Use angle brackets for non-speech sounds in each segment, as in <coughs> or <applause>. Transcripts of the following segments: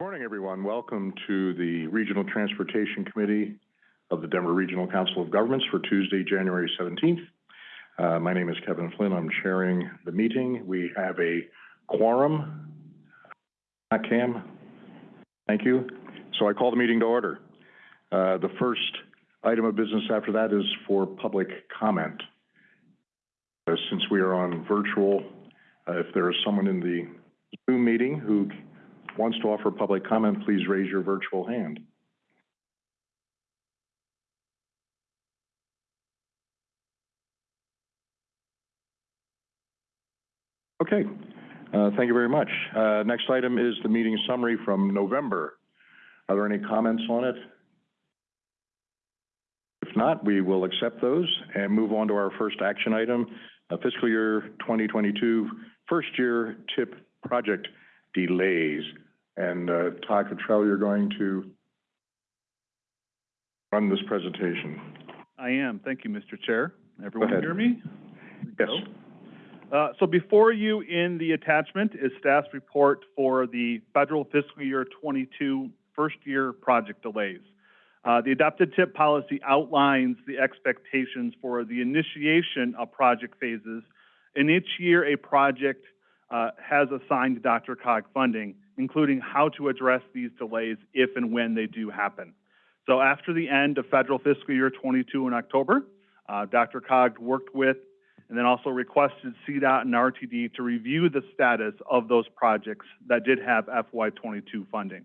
Good morning, everyone. Welcome to the Regional Transportation Committee of the Denver Regional Council of Governments for Tuesday, January seventeenth. Uh, my name is Kevin Flynn. I'm chairing the meeting. We have a quorum. Not Cam? Thank you. So I call the meeting to order. Uh, the first item of business after that is for public comment. Uh, since we are on virtual, if there is someone in the Zoom meeting who wants to offer public comment, please raise your virtual hand. Okay, uh, thank you very much. Uh, next item is the meeting summary from November. Are there any comments on it? If not, we will accept those and move on to our first action item, fiscal year 2022, first year TIP project delays. And uh, Todd Cottrell, you're going to run this presentation. I am. Thank you, Mr. Chair. Everyone hear me? Yes. Uh, so before you in the attachment is staff's report for the federal fiscal year 22 first year project delays. Uh, the adopted TIP policy outlines the expectations for the initiation of project phases. In each year, a project uh, has assigned DRCOG funding, including how to address these delays if and when they do happen. So after the end of federal fiscal year 22 in October, uh, DRCOG worked with and then also requested CDOT and RTD to review the status of those projects that did have FY22 funding.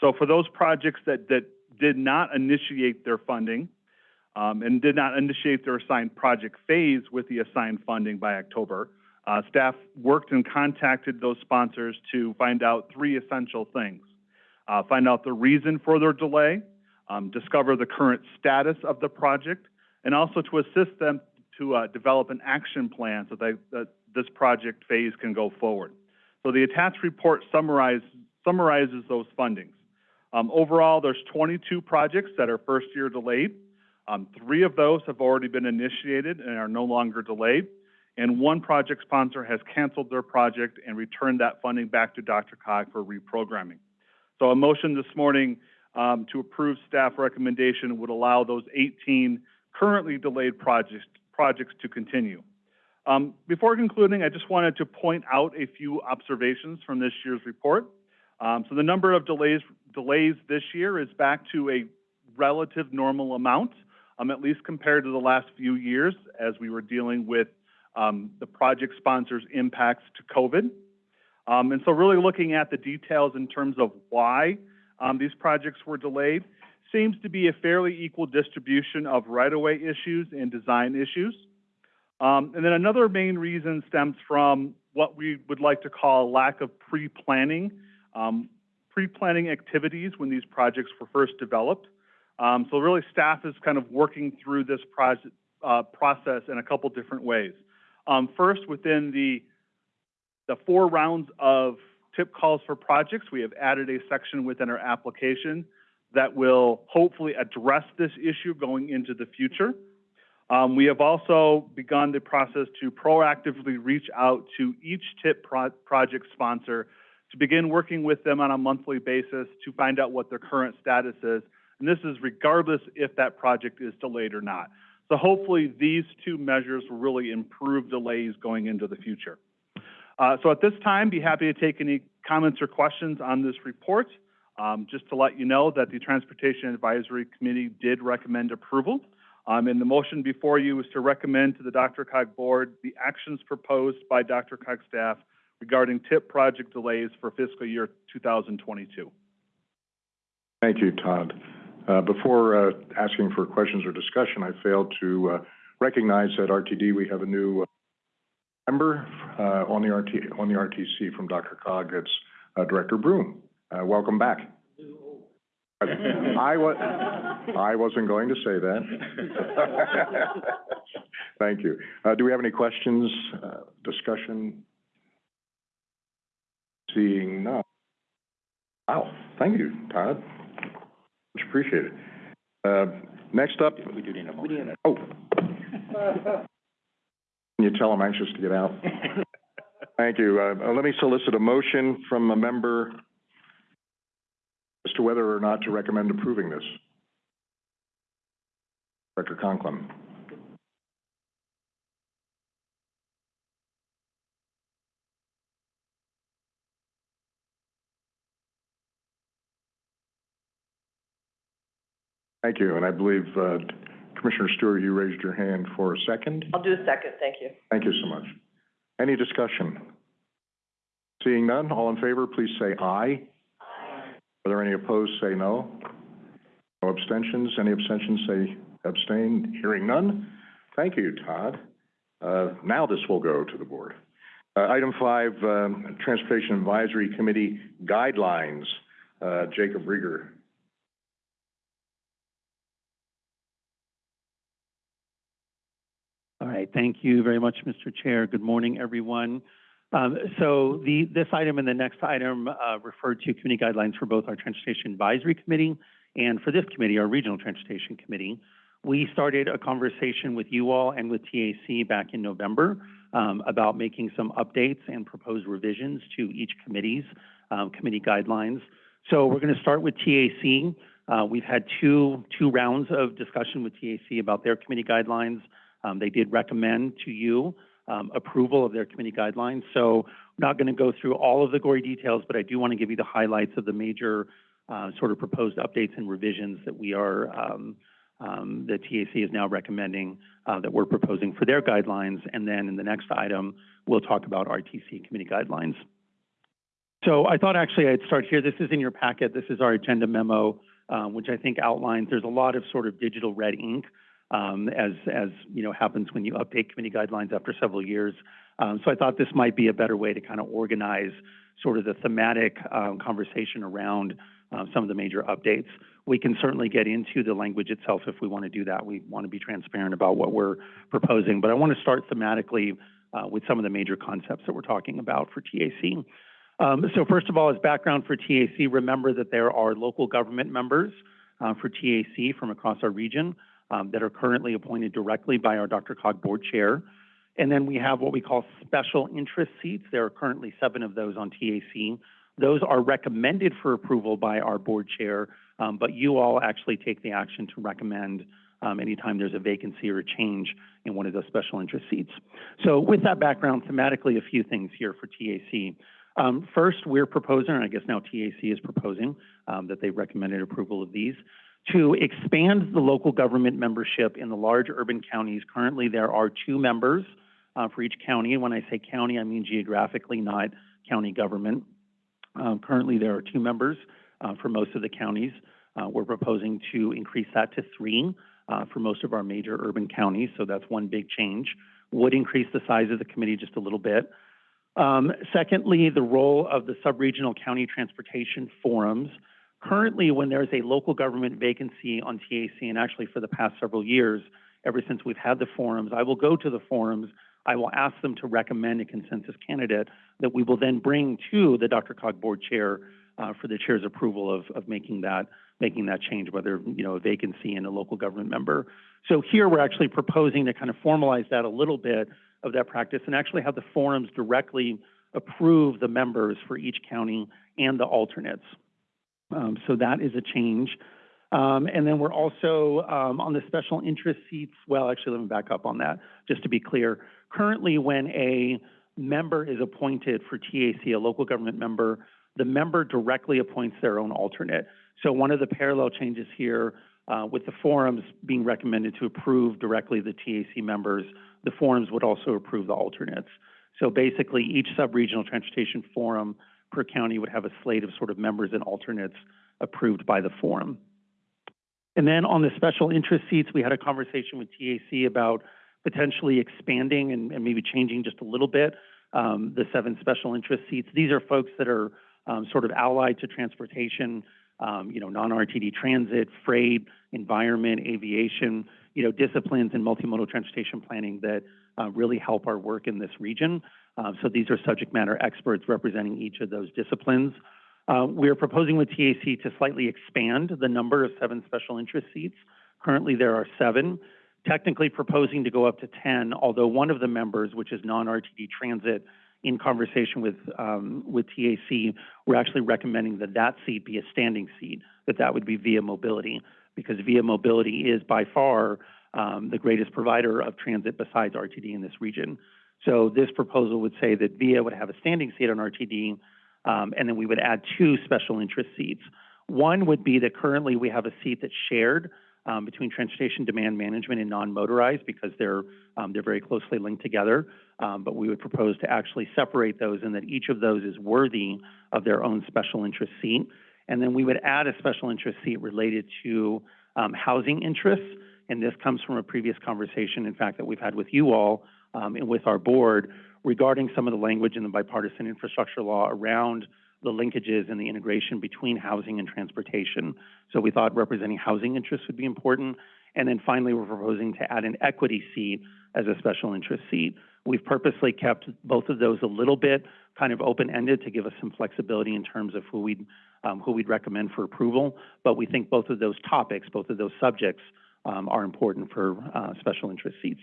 So for those projects that, that did not initiate their funding um, and did not initiate their assigned project phase with the assigned funding by October, uh, staff worked and contacted those sponsors to find out three essential things. Uh, find out the reason for their delay, um, discover the current status of the project, and also to assist them to uh, develop an action plan so that, this project phase can go forward. So the attached report summarize, summarizes those fundings. Um, overall, there's 22 projects that are first year delayed. Um, three of those have already been initiated and are no longer delayed. And one project sponsor has canceled their project and returned that funding back to DRCOG for reprogramming. So a motion this morning um, to approve staff recommendation would allow those 18 currently delayed projects projects to continue. Um, before concluding, I just wanted to point out a few observations from this year's report. Um, so the number of delays, delays this year is back to a relative normal amount, um, at least compared to the last few years as we were dealing with um, the project sponsors' impacts to COVID. Um, and so really looking at the details in terms of why um, these projects were delayed, seems to be a fairly equal distribution of right-of-way issues and design issues. Um, and then another main reason stems from what we would like to call lack of pre-planning, um, pre-planning activities when these projects were first developed. Um, so really staff is kind of working through this project, uh, process in a couple different ways. Um, first, within the, the four rounds of tip calls for projects, we have added a section within our application that will hopefully address this issue going into the future. Um, we have also begun the process to proactively reach out to each TIP pro project sponsor to begin working with them on a monthly basis to find out what their current status is. And this is regardless if that project is delayed or not. So hopefully these two measures will really improve delays going into the future. Uh, so at this time, be happy to take any comments or questions on this report. Um, just to let you know that the Transportation Advisory Committee did recommend approval. Um, and the motion before you is to recommend to the DRCOG board the actions proposed by DRCOG staff regarding TIP project delays for fiscal year 2022. Thank you, Todd. Uh, before uh, asking for questions or discussion, I failed to uh, recognize that RTD we have a new uh, member uh, on the RT on the RTC from DRCOG. It's uh, Director Broom. welcome back. I was I wasn't going to say that. <laughs> Thank you. do we have any questions, discussion? Seeing none. Wow, thank you, Todd. Much appreciated. Uh, next up. We do need a motion. Oh. Can you tell I'm anxious to get out? Thank you. Uh, let me solicit a motion from a member as to whether or not to recommend approving this? Director Conklin. Thank you, and I believe, uh, Commissioner Stewart, you raised your hand for a second. I'll do a second, thank you. Thank you so much. Any discussion? Seeing none, all in favor, please say aye. Aye. Are there any opposed, say no. No abstentions, any abstentions, say abstain. Hearing none. Thank you, Todd. Uh, now this will go to the board. Uh, item five, um, Transportation Advisory Committee Guidelines. Uh, Jacob Riger. All right, thank you very much, Mr. Chair. Good morning, everyone. Um, so the, this item and the next item, uh, refer to committee guidelines for both our Transportation Advisory Committee and for this committee, our Regional Transportation Committee. We started a conversation with you all and with TAC back in November, um, about making some updates and proposed revisions to each committee's, um, committee guidelines. So we're gonna start with TAC. Uh, we've had two, two rounds of discussion with TAC about their committee guidelines. Um, they did recommend to you um, approval of their committee guidelines. So I'm not going to go through all of the gory details, but I do want to give you the highlights of the major uh, sort of proposed updates and revisions that we are, um, um, the TAC is now recommending uh, that we're proposing for their guidelines. And then in the next item, we'll talk about RTC committee guidelines. So I thought actually I'd start here. This is in your packet. This is our agenda memo, um, which I think outlines, there's a lot of sort of digital red ink um, as, as, you know, happens when you update committee guidelines after several years. Um, so I thought this might be a better way to kind of organize sort of the thematic, um, conversation around, uh, some of the major updates. We can certainly get into the language itself if we want to do that. We want to be transparent about what we're proposing, but I want to start thematically, uh, with some of the major concepts that we're talking about for TAC. Um, so first of all, as background for TAC, remember that there are local government members, uh, for TAC from across our region um, that are currently appointed directly by our DRCOG Board Chair. And then we have what we call special interest seats. There are currently seven of those on TAC. Those are recommended for approval by our board chair, um, but you all actually take the action to recommend um, anytime there's a vacancy or a change in one of those special interest seats. So with that background, thematically, a few things here for TAC. Um, first, we're proposing, and I guess now TAC is proposing, um, that they recommended approval of these to expand the local government membership in the large urban counties. Currently, there are two members uh, for each county. And when I say county, I mean geographically, not county government. Um, currently, there are two members uh, for most of the counties. Uh, we're proposing to increase that to three uh, for most of our major urban counties. So that's one big change. Would increase the size of the committee just a little bit. Um, secondly, the role of the subregional county transportation forums. Currently, when there's a local government vacancy on TAC, and actually for the past several years, ever since we've had the forums, I will go to the forums, I will ask them to recommend a consensus candidate that we will then bring to the DRCOG Board Chair uh, for the chair's approval of, of making that making that change, whether you know a vacancy in a local government member. So here we're actually proposing to kind of formalize that a little bit of that practice and actually have the forums directly approve the members for each county and the alternates. Um, so that is a change. Um, and then we're also um, on the special interest seats. Well, actually, let me back up on that just to be clear. Currently, when a member is appointed for TAC, a local government member, the member directly appoints their own alternate. So one of the parallel changes here uh, with the forums being recommended to approve directly the TAC members, the forums would also approve the alternates. So basically, each sub-regional transportation forum per county would have a slate of sort of members and alternates approved by the forum. And then on the special interest seats, we had a conversation with TAC about potentially expanding and, and maybe changing just a little bit um, the seven special interest seats. These are folks that are um, sort of allied to transportation, um, you know, non-RTD transit, freight, environment, aviation, you know, disciplines in multimodal transportation planning that uh, really help our work in this region. Uh, so these are subject matter experts representing each of those disciplines. Uh, we are proposing with TAC to slightly expand the number of seven special interest seats. Currently, there are seven. Technically proposing to go up to 10, although one of the members, which is non-RTD transit, in conversation with, um, with TAC, we're actually recommending that that seat be a standing seat, that that would be Via Mobility, because Via Mobility is by far, um, the greatest provider of transit besides RTD in this region. So this proposal would say that Via would have a standing seat on RTD, um, and then we would add two special interest seats. One would be that currently we have a seat that's shared um, between transportation demand management and non-motorized because they're um, they're very closely linked together. Um, but we would propose to actually separate those and that each of those is worthy of their own special interest seat. And then we would add a special interest seat related to um, housing interests. And this comes from a previous conversation, in fact, that we've had with you all um, and with our board regarding some of the language in the bipartisan infrastructure law around the linkages and the integration between housing and transportation. So we thought representing housing interests would be important. And then finally, we're proposing to add an equity seat as a special interest seat. We've purposely kept both of those a little bit kind of open-ended to give us some flexibility in terms of who we'd, um, who we'd recommend for approval. But we think both of those topics, both of those subjects, um, are important for uh, special interest seats.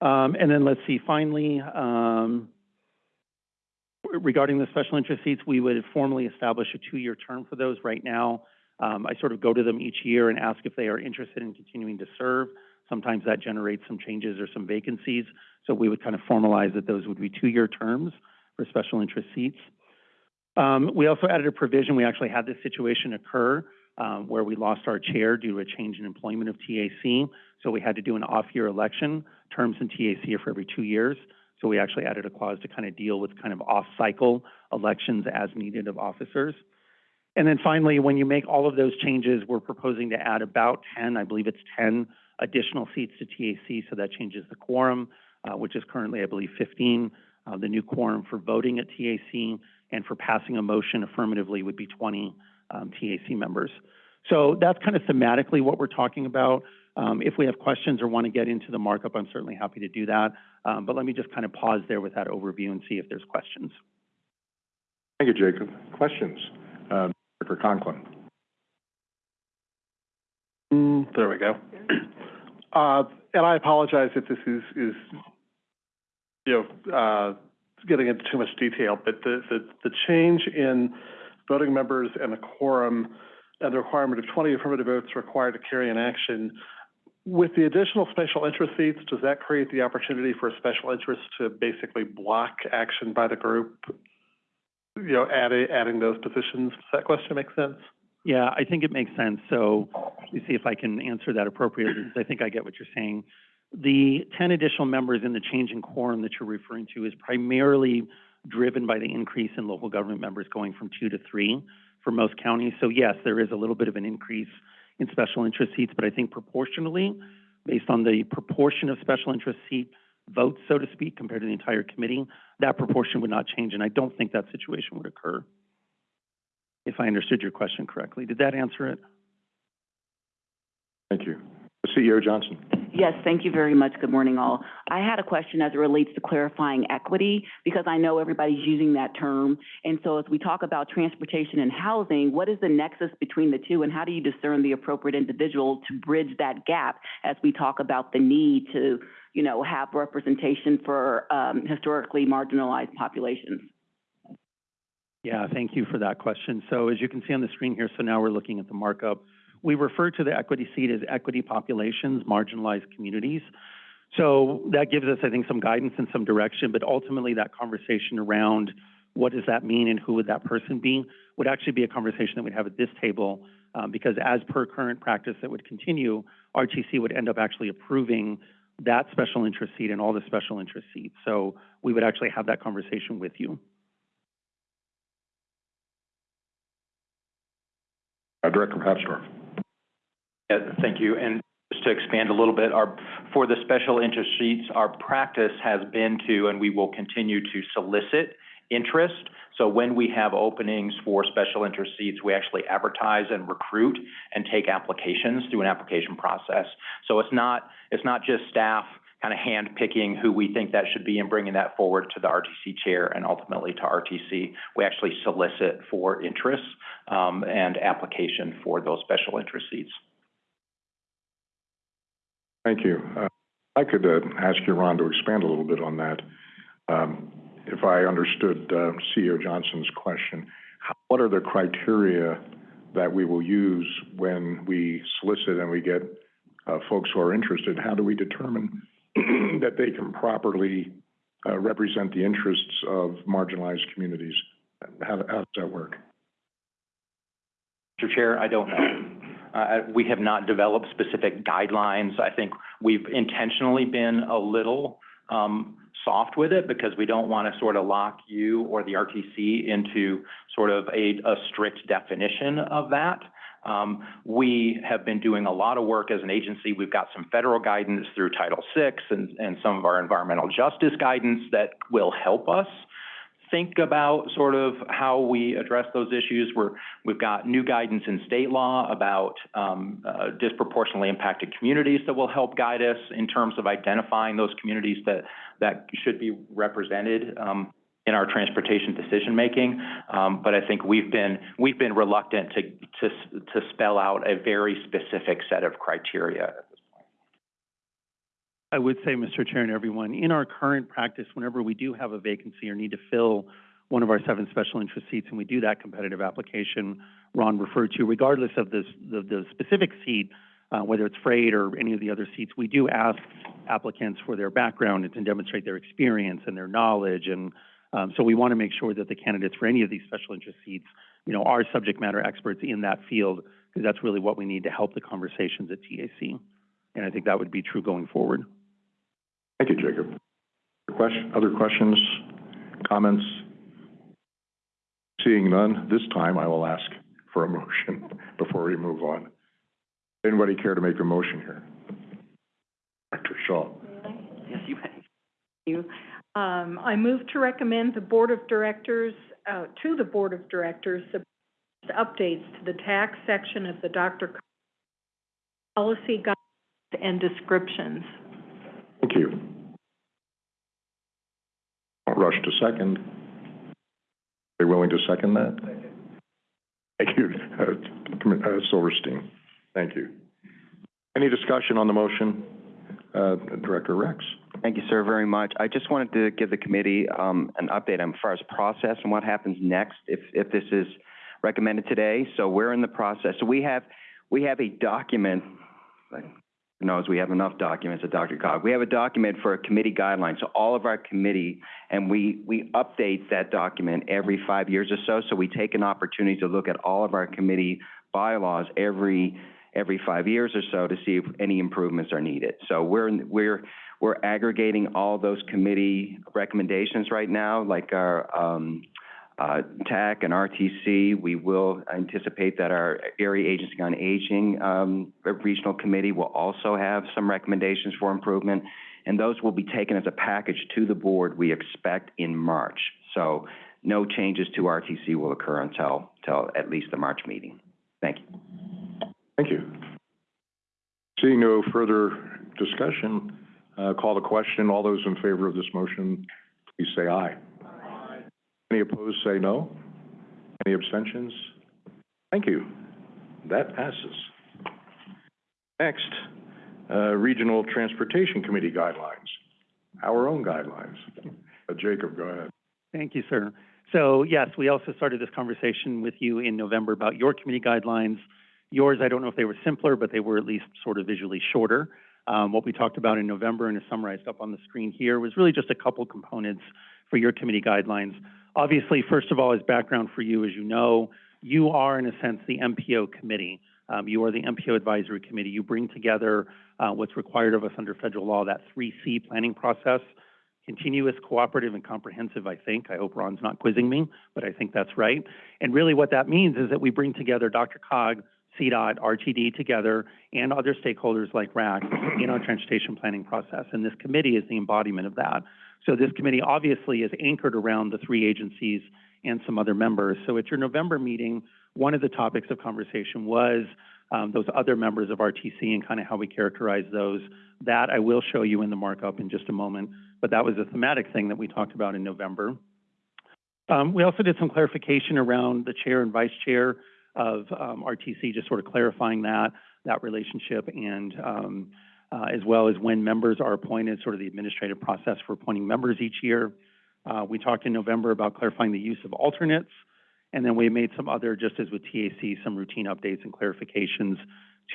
Um, and then let's see, finally, um, regarding the special interest seats, we would formally establish a two-year term for those. Right now, um, I sort of go to them each year and ask if they are interested in continuing to serve. Sometimes that generates some changes or some vacancies. So we would kind of formalize that those would be two-year terms for special interest seats. Um, we also added a provision. We actually had this situation occur um, where we lost our chair due to a change in employment of TAC. So we had to do an off-year election. Terms in TAC are for every two years. So we actually added a clause to kind of deal with kind of off-cycle elections as needed of officers. And then finally, when you make all of those changes, we're proposing to add about 10, I believe it's 10 additional seats to TAC, so that changes the quorum, uh, which is currently, I believe, 15. Uh, the new quorum for voting at TAC and for passing a motion affirmatively would be 20 um, TAC members. So that's kind of thematically what we're talking about. Um, if we have questions or want to get into the markup, I'm certainly happy to do that. Um, but let me just kind of pause there with that overview and see if there's questions. Thank you, Jacob. Questions? Uh, Director Conklin. Mm, there we go. <clears throat> Uh, and I apologize if this is, is, you know, uh, getting into too much detail, but the, the, the change in voting members and a quorum and the requirement of twenty affirmative votes required to carry an action, with the additional special interest seats, does that create the opportunity for a special interest to basically block action by the group? You know, adding, adding those positions, does that question make sense? Yeah, I think it makes sense. So let me see if I can answer that appropriately, because I think I get what you're saying. The 10 additional members in the change in quorum that you're referring to is primarily driven by the increase in local government members going from two to three for most counties. So yes, there is a little bit of an increase in special interest seats, but I think proportionally, based on the proportion of special interest seat votes, so to speak, compared to the entire committee, that proportion would not change, and I don't think that situation would occur if I understood your question correctly. Did that answer it? Thank you. CEO Johnson. Yes, thank you very much. Good morning, all. I had a question as it relates to clarifying equity, because I know everybody's using that term. And so as we talk about transportation and housing, what is the nexus between the two, and how do you discern the appropriate individual to bridge that gap as we talk about the need to, you know, have representation for um, historically marginalized populations? Yeah, thank you for that question. So as you can see on the screen here, so now we're looking at the markup. We refer to the equity seat as equity populations, marginalized communities. So that gives us, I think, some guidance and some direction, but ultimately that conversation around what does that mean and who would that person be would actually be a conversation that we'd have at this table um, because as per current practice that would continue, RTC would end up actually approving that special interest seat and all the special interest seats. So we would actually have that conversation with you. Uh, Director Papsdorf. Thank you. And just to expand a little bit, our, for the special interest sheets, our practice has been to, and we will continue to solicit interest. So when we have openings for special interest seats, we actually advertise and recruit and take applications through an application process. So it's not, it's not just staff kind of hand picking who we think that should be and bringing that forward to the RTC chair and ultimately to RTC. We actually solicit for interest um, and application for those special interest seats. Thank you. Uh, I could uh, ask you, Ron, to expand a little bit on that. Um, if I understood, uh, CEO Johnson's question, how- what are the criteria that we will use when we solicit and we get, uh, folks who are interested? How do we determine <clears throat> that they can properly, uh, represent the interests of marginalized communities? How, how does that work? Mr. Chair, I don't know. Uh, we have not developed specific guidelines. I think we've intentionally been a little, um, soft with it because we don't want to sort of lock you or the RTC into sort of a, strict definition of that. Um, we have been doing a lot of work as an agency. We've got some federal guidance through Title VI and, and some of our environmental justice guidance that will help us think about sort of how we address those issues. We're, we've got new guidance in state law about um, uh, disproportionately impacted communities that will help guide us in terms of identifying those communities that, that should be represented um, in our transportation decision-making. Um, but I think we've been, we've been reluctant to, to, to spell out a very specific set of criteria. I would say, Mr. Chair and everyone, in our current practice, whenever we do have a vacancy or need to fill one of our seven special interest seats, and we do that competitive application Ron referred to, regardless of this, the, the specific seat, uh, whether it's freight or any of the other seats, we do ask applicants for their background and to demonstrate their experience and their knowledge. And, um, so we want to make sure that the candidates for any of these special interest seats, you know, are subject matter experts in that field, because that's really what we need to help the conversations at TAC. And I think that would be true going forward. Thank you, Jacob. Question, other questions, comments? Seeing none, this time I will ask for a <laughs> motion before we move on. Anybody care to make a motion here? Dr. Shaw. Yes, you may. you. Um, I move to recommend the Board of Directors, uh, to the Board of Directors, the updates to the tax section of the Dr. policy guidelines and descriptions. Thank you. I'll rush to second. Are you willing to second that? Thank you, uh, Commi- uh, Silverstein. Thank you. Any discussion on the motion? Uh, Director Rex? Thank you, sir, very much. I just wanted to give the committee um, an update on as far as process and what happens next if, if this is recommended today. So we're in the process. So we have, we have a document, like, who knows, we have enough documents at DRCOG. We have a document for a committee guideline. So all of our committee, and we, we update that document every five years or so. So we take an opportunity to look at all of our committee bylaws every, every five years or so to see if any improvements are needed. So we're, we're, we're aggregating all those committee recommendations right now, like our, um, uh, TAC and RTC. We will anticipate that our Area Agency on Aging, um, Regional Committee will also have some recommendations for improvement. And those will be taken as a package to the board, we expect in March. So no changes to RTC will occur until, until at least the March meeting. Thank you. Thank you. Seeing no further discussion, uh, call the question. All those in favor of this motion, please say aye. Any opposed, say no. Any abstentions? Thank you. That passes. Next, uh, Regional Transportation Committee guidelines, our own guidelines. Uh, Jacob, go ahead. Thank you, sir. So yes, we also started this conversation with you in November about your committee guidelines. Yours, I don't know if they were simpler, but they were at least sort of visually shorter. Um, what we talked about in November and is summarized up on the screen here was really just a couple components for your committee guidelines. Obviously, first of all, as background for you, as you know, you are in a sense the MPO committee. Um, you are the MPO advisory committee. You bring together uh, what's required of us under federal law, that 3C planning process continuous, cooperative, and comprehensive, I think. I hope Ron's not quizzing me, but I think that's right. And really what that means is that we bring together DRCOG, CDOT, RTD together, and other stakeholders like RAQC in our transportation planning process. And this committee is the embodiment of that. So this committee obviously is anchored around the three agencies and some other members. So at your November meeting, one of the topics of conversation was um, those other members of RTC and kind of how we characterize those. That I will show you in the markup in just a moment, but that was a thematic thing that we talked about in November. Um, we also did some clarification around the chair and vice chair of um, RTC, just sort of clarifying that, that relationship, and um, uh, as well as when members are appointed, sort of the administrative process for appointing members each year. Uh, we talked in November about clarifying the use of alternates, and then we made some other, just as with TAC, some routine updates and clarifications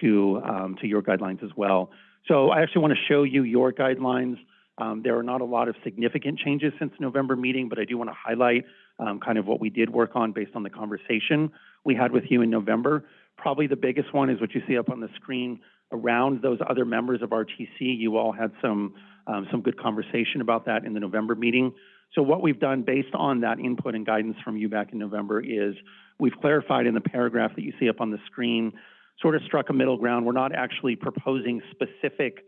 to, um, to your guidelines as well. So I actually want to show you your guidelines. Um, there are not a lot of significant changes since November meeting, but I do want to highlight, um, kind of what we did work on based on the conversation we had with you in November. Probably the biggest one is what you see up on the screen around those other members of RTC. You all had some, um, some good conversation about that in the November meeting. So what we've done based on that input and guidance from you back in November is we've clarified in the paragraph that you see up on the screen, sort of struck a middle ground. We're not actually proposing specific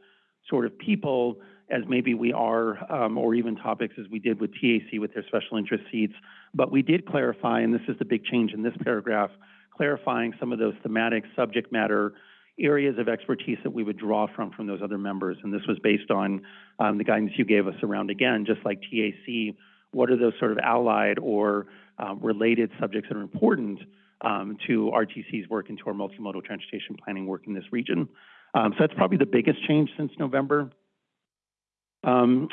sort of people as maybe we are, um, or even topics as we did with TAC with their special interest seats. But we did clarify, and this is the big change in this paragraph, clarifying some of those thematic subject matter areas of expertise that we would draw from from those other members. And this was based on um, the guidance you gave us around, again, just like TAC, what are those sort of allied or um, related subjects that are important um, to RTC's work and to our multimodal transportation planning work in this region. Um, so that's probably the biggest change since November. Um,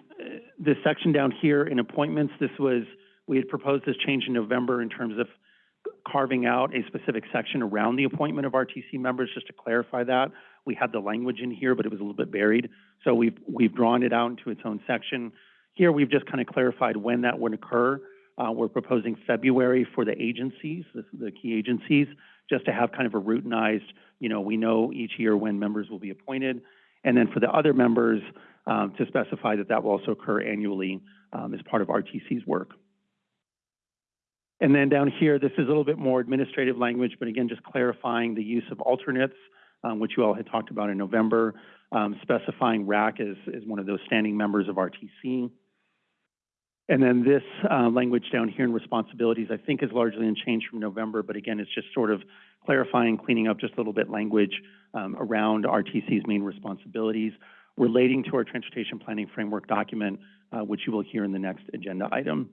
this section down here in appointments, this was, we had proposed this change in November in terms of carving out a specific section around the appointment of RTC members, just to clarify that. We had the language in here, but it was a little bit buried. So we've, we've drawn it out into its own section. Here, we've just kind of clarified when that would occur. Uh, we're proposing February for the agencies, the, the key agencies, just to have kind of a routinized, you know, we know each year when members will be appointed. And then for the other members, um, to specify that that will also occur annually um, as part of RTC's work. And then down here, this is a little bit more administrative language, but again, just clarifying the use of alternates, um, which you all had talked about in November, um, specifying RAQC as, as one of those standing members of RTC. And then this uh, language down here in responsibilities, I think is largely unchanged from November, but again, it's just sort of clarifying, cleaning up just a little bit language um, around RTC's main responsibilities relating to our transportation planning framework document, uh, which you will hear in the next agenda item.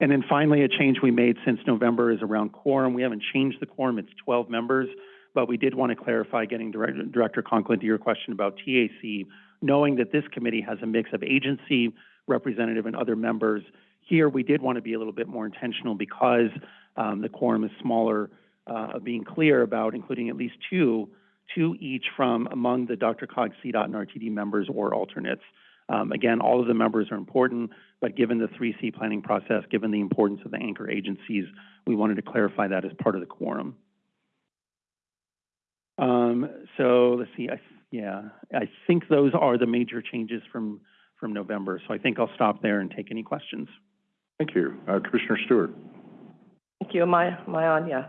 And then finally, a change we made since November is around quorum. We haven't changed the quorum, it's 12 members, but we did want to clarify, getting Director, Director Conklin to your question about TAC, knowing that this committee has a mix of agency, representative, and other members. Here, we did want to be a little bit more intentional because um, the quorum is smaller, uh, of being clear about including at least two, two each from among the DRCOG, CDOT, and RTD members or alternates. Um, again, all of the members are important, but given the 3C planning process, given the importance of the anchor agencies, we wanted to clarify that as part of the quorum. Um, so let's see, I, yeah, I think those are the major changes from, from November. So I think I'll stop there and take any questions. Thank you. Uh, Commissioner Stewart. Thank you. Am I, am I on? Yeah.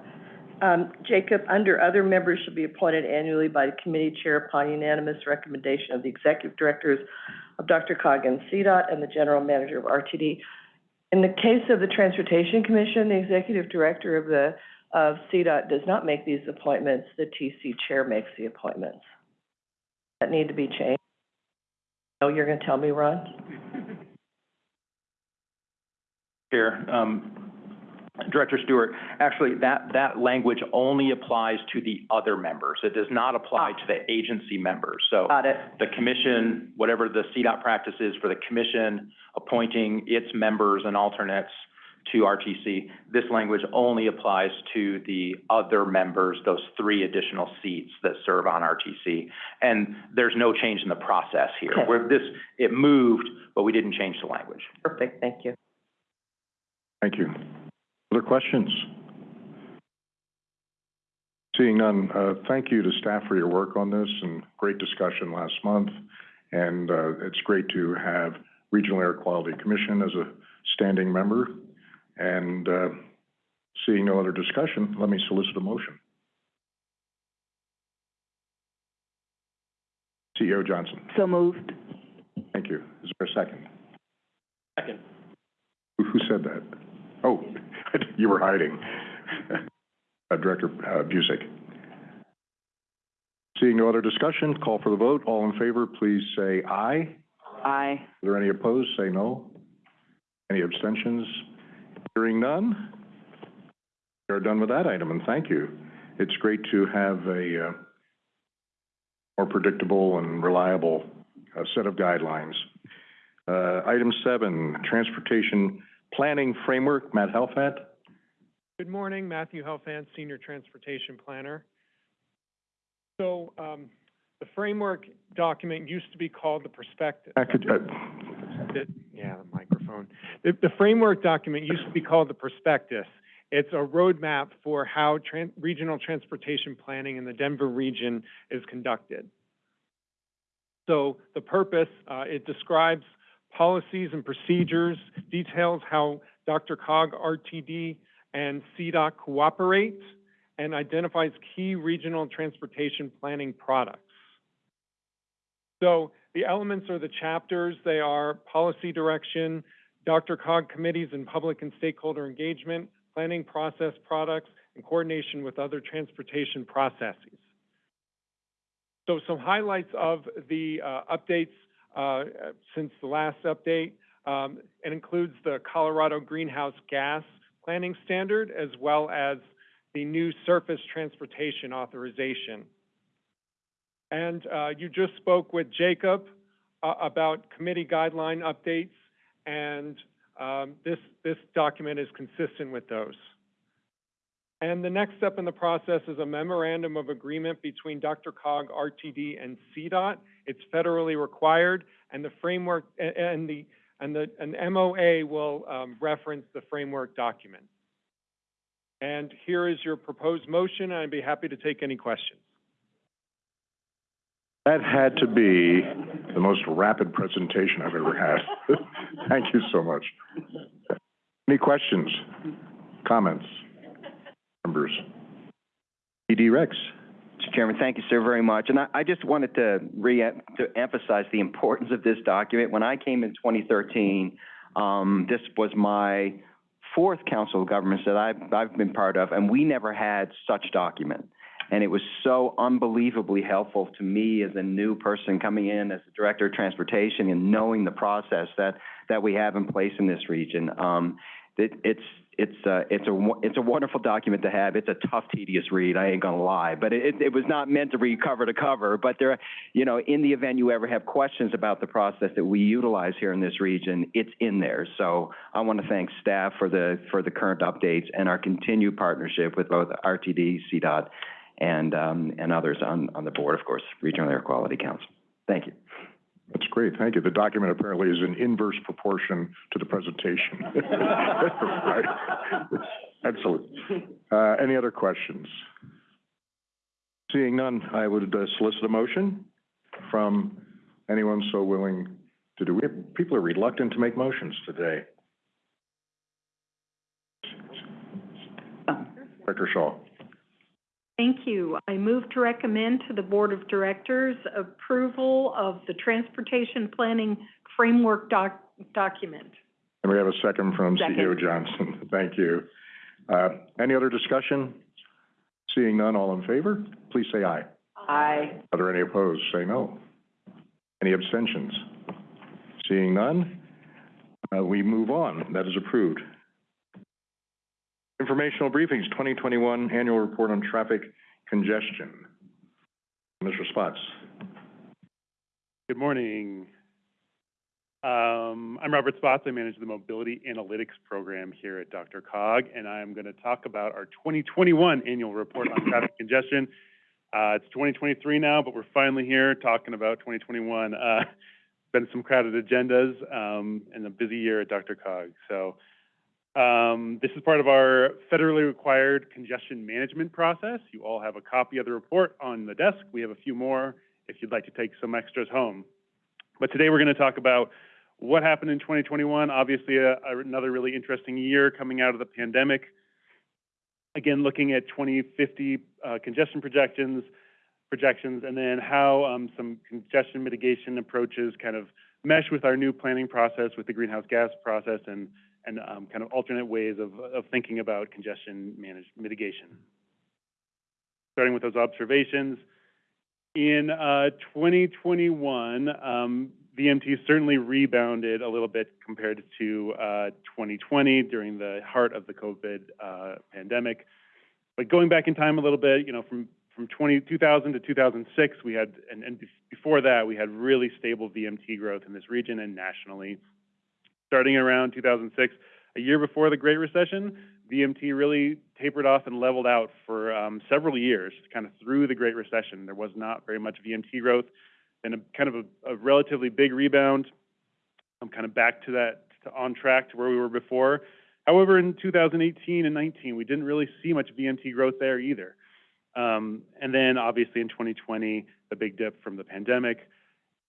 Um, Jacob, under other members should be appointed annually by the committee chair upon unanimous recommendation of the executive directors of DRCOG CDOT and the general manager of RTD. In the case of the Transportation Commission, the executive director of the, of CDOT does not make these appointments. The TC chair makes the appointments. That need to be changed. Oh, you're gonna tell me, Ron? Chair, um, Director Stewart, actually, that, that language only applies to the other members. It does not apply to the agency members. So Got it. the commission, whatever the CDOT practice is for the commission appointing its members and alternates to RTC, this language only applies to the other members, those three additional seats that serve on RTC. And there's no change in the process here. Okay. Where this, it moved, but we didn't change the language. Perfect, thank you. Thank you. Other questions? Seeing none, uh, thank you to staff for your work on this and great discussion last month. And, uh, it's great to have Regional Air Quality Commission as a standing member. And, uh, seeing no other discussion, let me solicit a motion. CEO Johnson, So moved. thank you. Is there a second? Second. Who, who said that? Oh, you were hiding. Uh, Director uh, Busick. Seeing no other discussion, call for the vote. All in favor, please say aye. Aye. Are there any opposed? Say no. Any abstentions? Hearing none. We are done with that item, and thank you. It's great to have a uh, more predictable and reliable uh, set of guidelines. Uh, item seven, transportation planning framework, Matt Helfand. Good morning, Matthew Helfand, Senior Transportation Planner. So, um, the framework document used to be called the prospectus. Could, uh, It- Yeah, the microphone. The, the framework document used to be called the prospectus. It's a roadmap for how regional transportation planning in the Denver region is conducted. So the purpose, uh, it describes policies and procedures, details how DRCOG, RTD, and CDOT cooperate, and identifies key regional transportation planning products. So the elements are the chapters. They are policy direction, DRCOG committees and public and stakeholder engagement, planning process products, and coordination with other transportation processes. So some highlights of the uh, updates uh, since the last update. Um, It includes the Colorado Greenhouse Gas Planning Standard as well as the new Surface Transportation Authorization. And uh, you just spoke with Jacob uh, about committee guideline updates, and um, this, this document is consistent with those. And the next step in the process is a memorandum of agreement between DRCOG, RTD, and CDOT. It's federally required, and the framework, and the, and the, an MOA will um, reference the framework document. And here is your proposed motion, I'd be happy to take any questions. That had to be the most rapid presentation I've ever had. <laughs> Thank you so much. Any questions, comments, members? PD Rex. Chairman, thank you, sir, very much. And I, I just wanted to re, to emphasize the importance of this document. When I came in 2013, um, this was my fourth council of governments that I've, I've been part of, and we never had such document. And it was so unbelievably helpful to me as a new person coming in as the Director of Transportation and knowing the process that, that we have in place in this region. Um, it, it's, it's, uh, it's a, it's a wonderful document to have. It's a tough, tedious read, I ain't gonna lie. But it, it was not meant to read cover to cover, but there, you know, in the event you ever have questions about the process that we utilize here in this region, it's in there. So I want to thank staff for the, for the current updates and our continued partnership with both RTD, CDOT, and, um, and others on, on the board, of course, Regional Air Quality Council. Thank you. That's great, thank you. The document apparently is in inverse proportion to the presentation. <laughs> Right. Excellent. Uh, any other questions? Seeing none, I would uh, solicit a motion from anyone so willing to do. We have, people are reluctant to make motions today. Oh. Director Shaw. Thank you. I move to recommend to the Board of Directors approval of the Transportation Planning Framework doc, document. And we have a second from CEO Second. Johnson. <laughs> Thank you. Uh, any other discussion? Seeing none, all in favor, please say aye. Aye. Are there any opposed? Say no. Any abstentions? Seeing none, uh, we move on. That is approved. Informational briefings, 2021 Annual Report on Traffic Congestion. Mr. Spotts. Good morning. Um, I'm Robert Spotts. I manage the Mobility Analytics Program here at DRCOG, and I'm going to talk about our 2021 Annual Report on Traffic Congestion. Uh, it's 2023 now, but we're finally here talking about 2021. Uh, been some crowded agendas um, and a busy year at DRCOG. So um, this is part of our federally required congestion management process. You all have a copy of the report on the desk. We have a few more if you'd like to take some extras home. But today we're going to talk about what happened in 2021. Obviously, a, a- another really interesting year coming out of the pandemic. Again, looking at 2050 uh, congestion projections, projections, and then how um, some congestion mitigation approaches kind of mesh with our new planning process with the greenhouse gas process and and um, kind of alternate ways of, of thinking about congestion manage, mitigation. Starting with those observations, in uh, 2021, um, VMT certainly rebounded a little bit compared to uh, 2020 during the heart of the COVID uh, pandemic. But going back in time a little bit, you know, from from 20, 2000 to 2006, we had, and, and before that, we had really stable VMT growth in this region and nationally. Starting around 2006, a year before the Great Recession, VMT really tapered off and leveled out for um, several years, kind of through the Great Recession. There was not very much VMT growth, and a kind of a, a relatively big rebound. I'm kind of back to that, to on track to where we were before. However, in 2018 and 19, we didn't really see much VMT growth there either. Um, and then obviously in 2020, the big dip from the pandemic.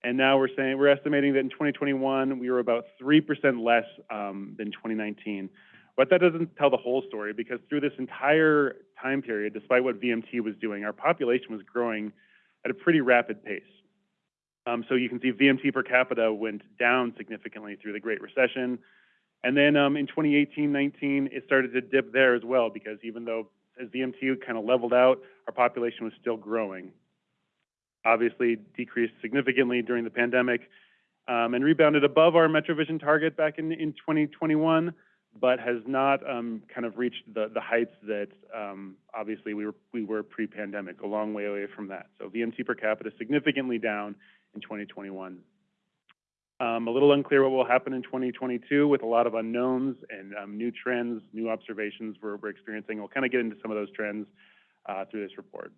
And now we're saying, we're estimating that in 2021, we were about 3% less um, than 2019. But that doesn't tell the whole story because through this entire time period, despite what VMT was doing, our population was growing at a pretty rapid pace. Um, so you can see VMT per capita went down significantly through the Great Recession. And then um, in 2018-19, it started to dip there as well because even though as VMT kind of leveled out, our population was still growing. Obviously decreased significantly during the pandemic um, and rebounded above our MetroVision target back in, in 2021, but has not um, kind of reached the, the heights that um, obviously we were, we were pre-pandemic, a long way away from that. So VMT per capita significantly down in 2021. Um, a little unclear what will happen in 2022 with a lot of unknowns and new trends, new observations we're, we're experiencing. We'll kind of get into some of those trends uh, through this report.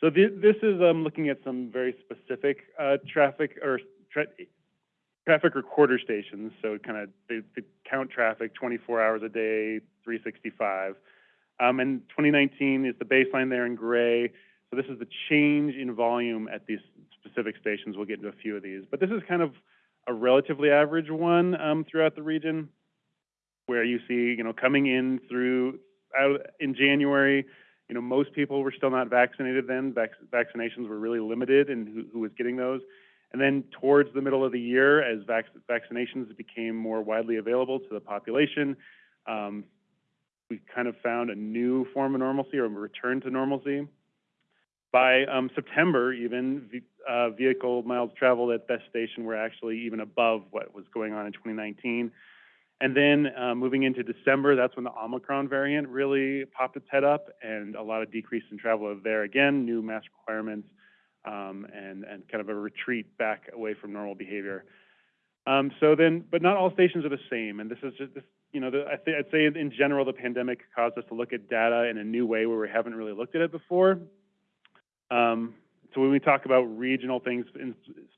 So th this is um, looking at some very specific uh, traffic or tra traffic recorder stations. So kind of they, they, count traffic 24 hours a day, 365. Um, and 2019 is the baseline there in gray. So this is the change in volume at these specific stations. We'll get into a few of these, but this is kind of a relatively average one um, throughout the region, where you see, you know, coming in through out in January, you know, most people were still not vaccinated then. Vac vaccinations were really limited in who, who, was getting those. And then towards the middle of the year, as vac vaccinations became more widely available to the population, um, we kind of found a new form of normalcy or a return to normalcy. By um, September, even uh, vehicle miles traveled at that station were actually even above what was going on in 2019. And then uh, moving into December, that's when the Omicron variant really popped its head up, and a lot of decrease in travel there again, new mask requirements, um, and and kind of a retreat back away from normal behavior. Um, so then, but not all stations are the same, and this is just this, you know, the, I th I'd say in general the pandemic caused us to look at data in a new way where we haven't really looked at it before. Um, so when we talk about regional things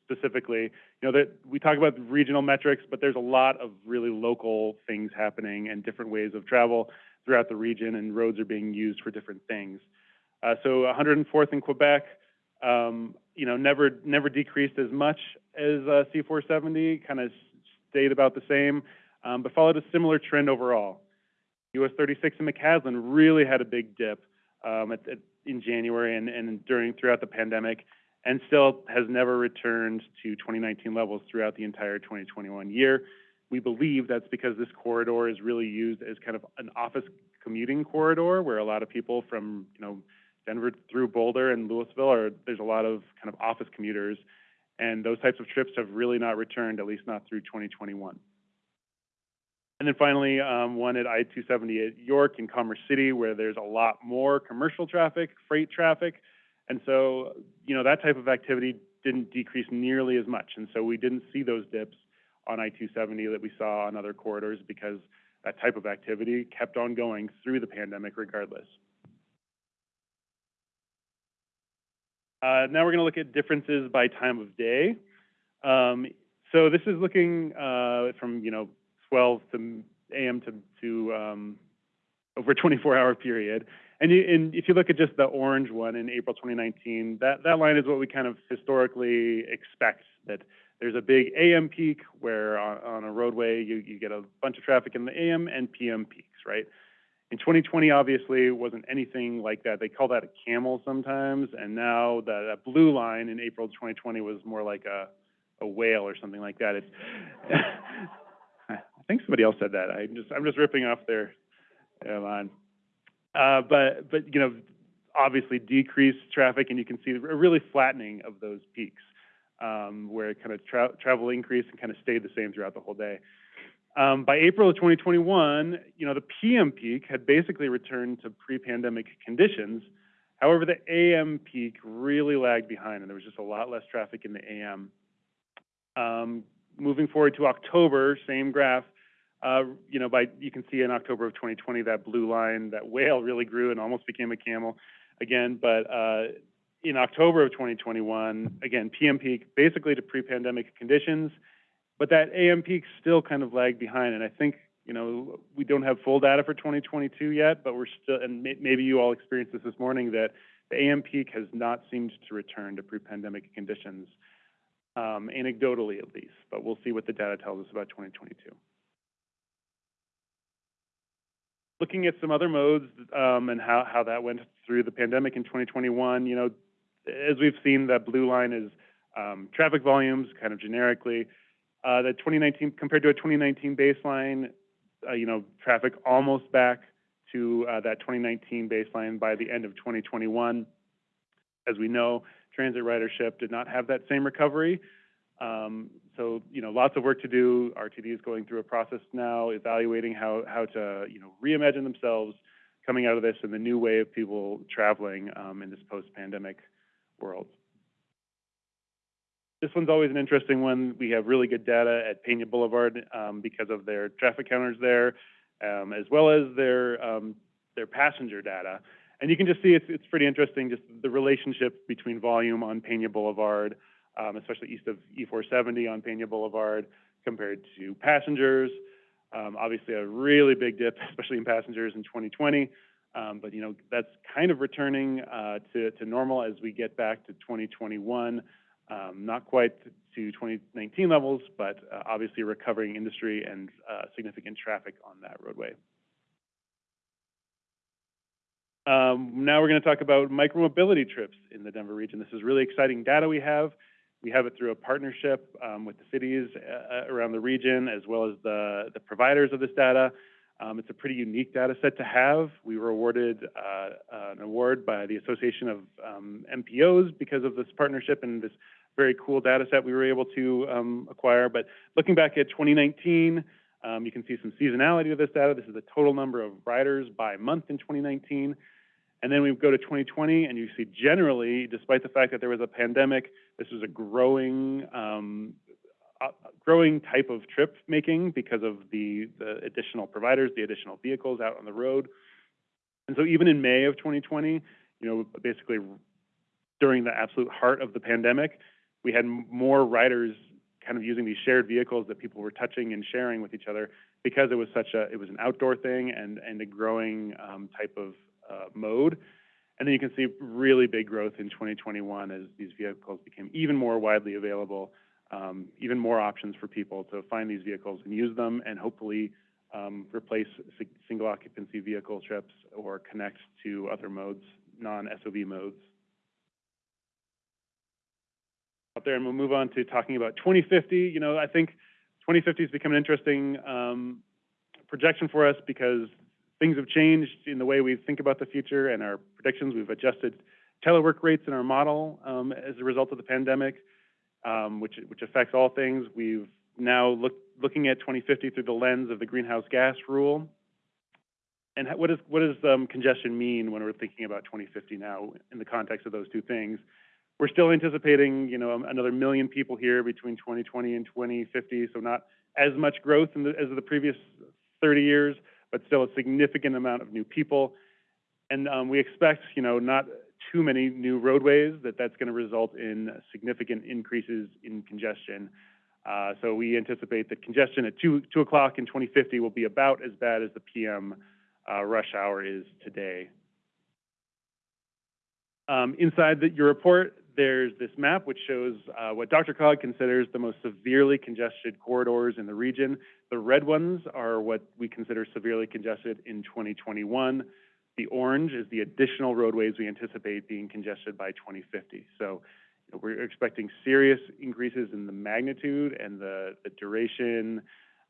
specifically, you know, that we talk about regional metrics, but there's a lot of really local things happening and different ways of travel throughout the region, and roads are being used for different things. Uh, so 104th in Quebec, um, you know, never never decreased as much as uh, C470, kind of stayed about the same, um, but followed a similar trend overall. US 36 in McCaslin really had a big dip um, at, at in January and, and during throughout the pandemic, and still has never returned to 2019 levels throughout the entire 2021 year. We believe that's because this corridor is really used as kind of an office commuting corridor where a lot of people from, you know, Denver through Boulder and Louisville are, there's a lot of kind of office commuters. And those types of trips have really not returned, at least not through 2021. And then finally, um, one at I-270 at York in Commerce City, where there's a lot more commercial traffic, freight traffic. And so, you know, that type of activity didn't decrease nearly as much. And so we didn't see those dips on I-270 that we saw on other corridors because that type of activity kept on going through the pandemic regardless. Uh, now we're going to look at differences by time of day. Um, so this is looking uh, from, you know, 12 to a.m. to, to um, over a 24-hour period. And, you, and, if you look at just the orange one in April 2019, that, that line is what we kind of historically expect, that there's a big AM peak where on, on a roadway you, you get a bunch of traffic in the AM and PM peaks, right? In 2020, obviously, it wasn't anything like that. They call that a camel sometimes, and now that, that blue line in April 2020 was more like a, a whale or something like that. It's <laughs> think somebody else said that. I'm just I'm just ripping off their, line. Uh, but but you know, obviously decreased traffic, and you can see a really flattening of those peaks, um, where kind of tra travel increased and kind of stayed the same throughout the whole day. Um, by April of 2021, you know, the PM peak had basically returned to pre-pandemic conditions. However, the AM peak really lagged behind, and there was just a lot less traffic in the AM. Um, moving forward to October, same graph. Uh, you know, by you can see in October of 2020 that blue line, that whale really grew and almost became a camel again. But uh, in October of 2021, again, PM peak basically to pre-pandemic conditions, but that AM peak still kind of lagged behind. And I think, you know, we don't have full data for 2022 yet, but we're still, and may, maybe you all experienced this this morning, that the AM peak has not seemed to return to pre-pandemic conditions, um, anecdotally at least, but we'll see what the data tells us about 2022. Looking at some other modes um, and how, how that went through the pandemic in 2021, you know, as we've seen, that blue line is um, traffic volumes, kind of generically. Uh, the 2019 compared to a 2019 baseline, uh, you know, traffic almost back to uh, that 2019 baseline by the end of 2021. As we know, transit ridership did not have that same recovery. Um, so, you know, lots of work to do. RTD is going through a process now, evaluating how, how to, you know, reimagine themselves coming out of this and the new way of people traveling um, in this post-pandemic world. This one's always an interesting one. We have really good data at Pena Boulevard um, because of their traffic counters there, um, as well as their um, their passenger data. And you can just see it's it's pretty interesting, just the relationship between volume on Pena Boulevard, um, especially east of E470 on Pena Boulevard, compared to passengers. Um, obviously, a really big dip, <laughs> especially in passengers in 2020. Um, but you know that's kind of returning uh, to, to normal as we get back to 2021. Um, not quite to 2019 levels, but uh, obviously recovering industry and uh, significant traffic on that roadway. Um, now we're going to talk about micromobility trips in the Denver region. This is really exciting data we have. We have it through a partnership um, with the cities uh, around the region as well as the, the providers of this data. Um, it's a pretty unique data set to have. We were awarded uh, an award by the Association of um, MPOs because of this partnership and this very cool data set we were able to um, acquire. But looking back at 2019, um, you can see some seasonality of this data. This is the total number of riders by month in 2019. And then we go to 2020, and you see generally, despite the fact that there was a pandemic, this was a growing um, uh, growing type of trip making because of the, the additional providers, the additional vehicles out on the road. And so even in May of 2020, you know, basically during the absolute heart of the pandemic, we had more riders kind of using these shared vehicles that people were touching and sharing with each other because it was such a, it was an outdoor thing and, and a growing um, type of mode. And then you can see really big growth in 2021 as these vehicles became even more widely available um, even more options for people to find these vehicles and use them and hopefully um, replace single occupancy vehicle trips or connect to other modes, non-SOV modes. Out there, and we'll move on to talking about 2050. You know, I think 2050 has become an interesting um, projection for us because things have changed in the way we think about the future and our predictions. We've adjusted telework rates in our model um, as a result of the pandemic um, which, which affects all things. We've now look, looking at 2050 through the lens of the greenhouse gas rule. And what, is, what does um, congestion mean when we're thinking about 2050 now in the context of those two things? We're still anticipating, you know, another million people here between 2020 and 2050, so not as much growth the, as the previous 30 years, but still a significant amount of new people. And um, we expect, you know, not too many new roadways, that that's going to result in significant increases in congestion. Uh, so we anticipate that congestion at 2, 2 o'clock in 2050 will be about as bad as the PM uh, rush hour is today. Um, inside the, your report, there's this map which shows uh, what DRCOG considers the most severely congested corridors in the region. The red ones are what we consider severely congested in 2021. The orange is the additional roadways we anticipate being congested by 2050. So you know, we're expecting serious increases in the magnitude and the, the duration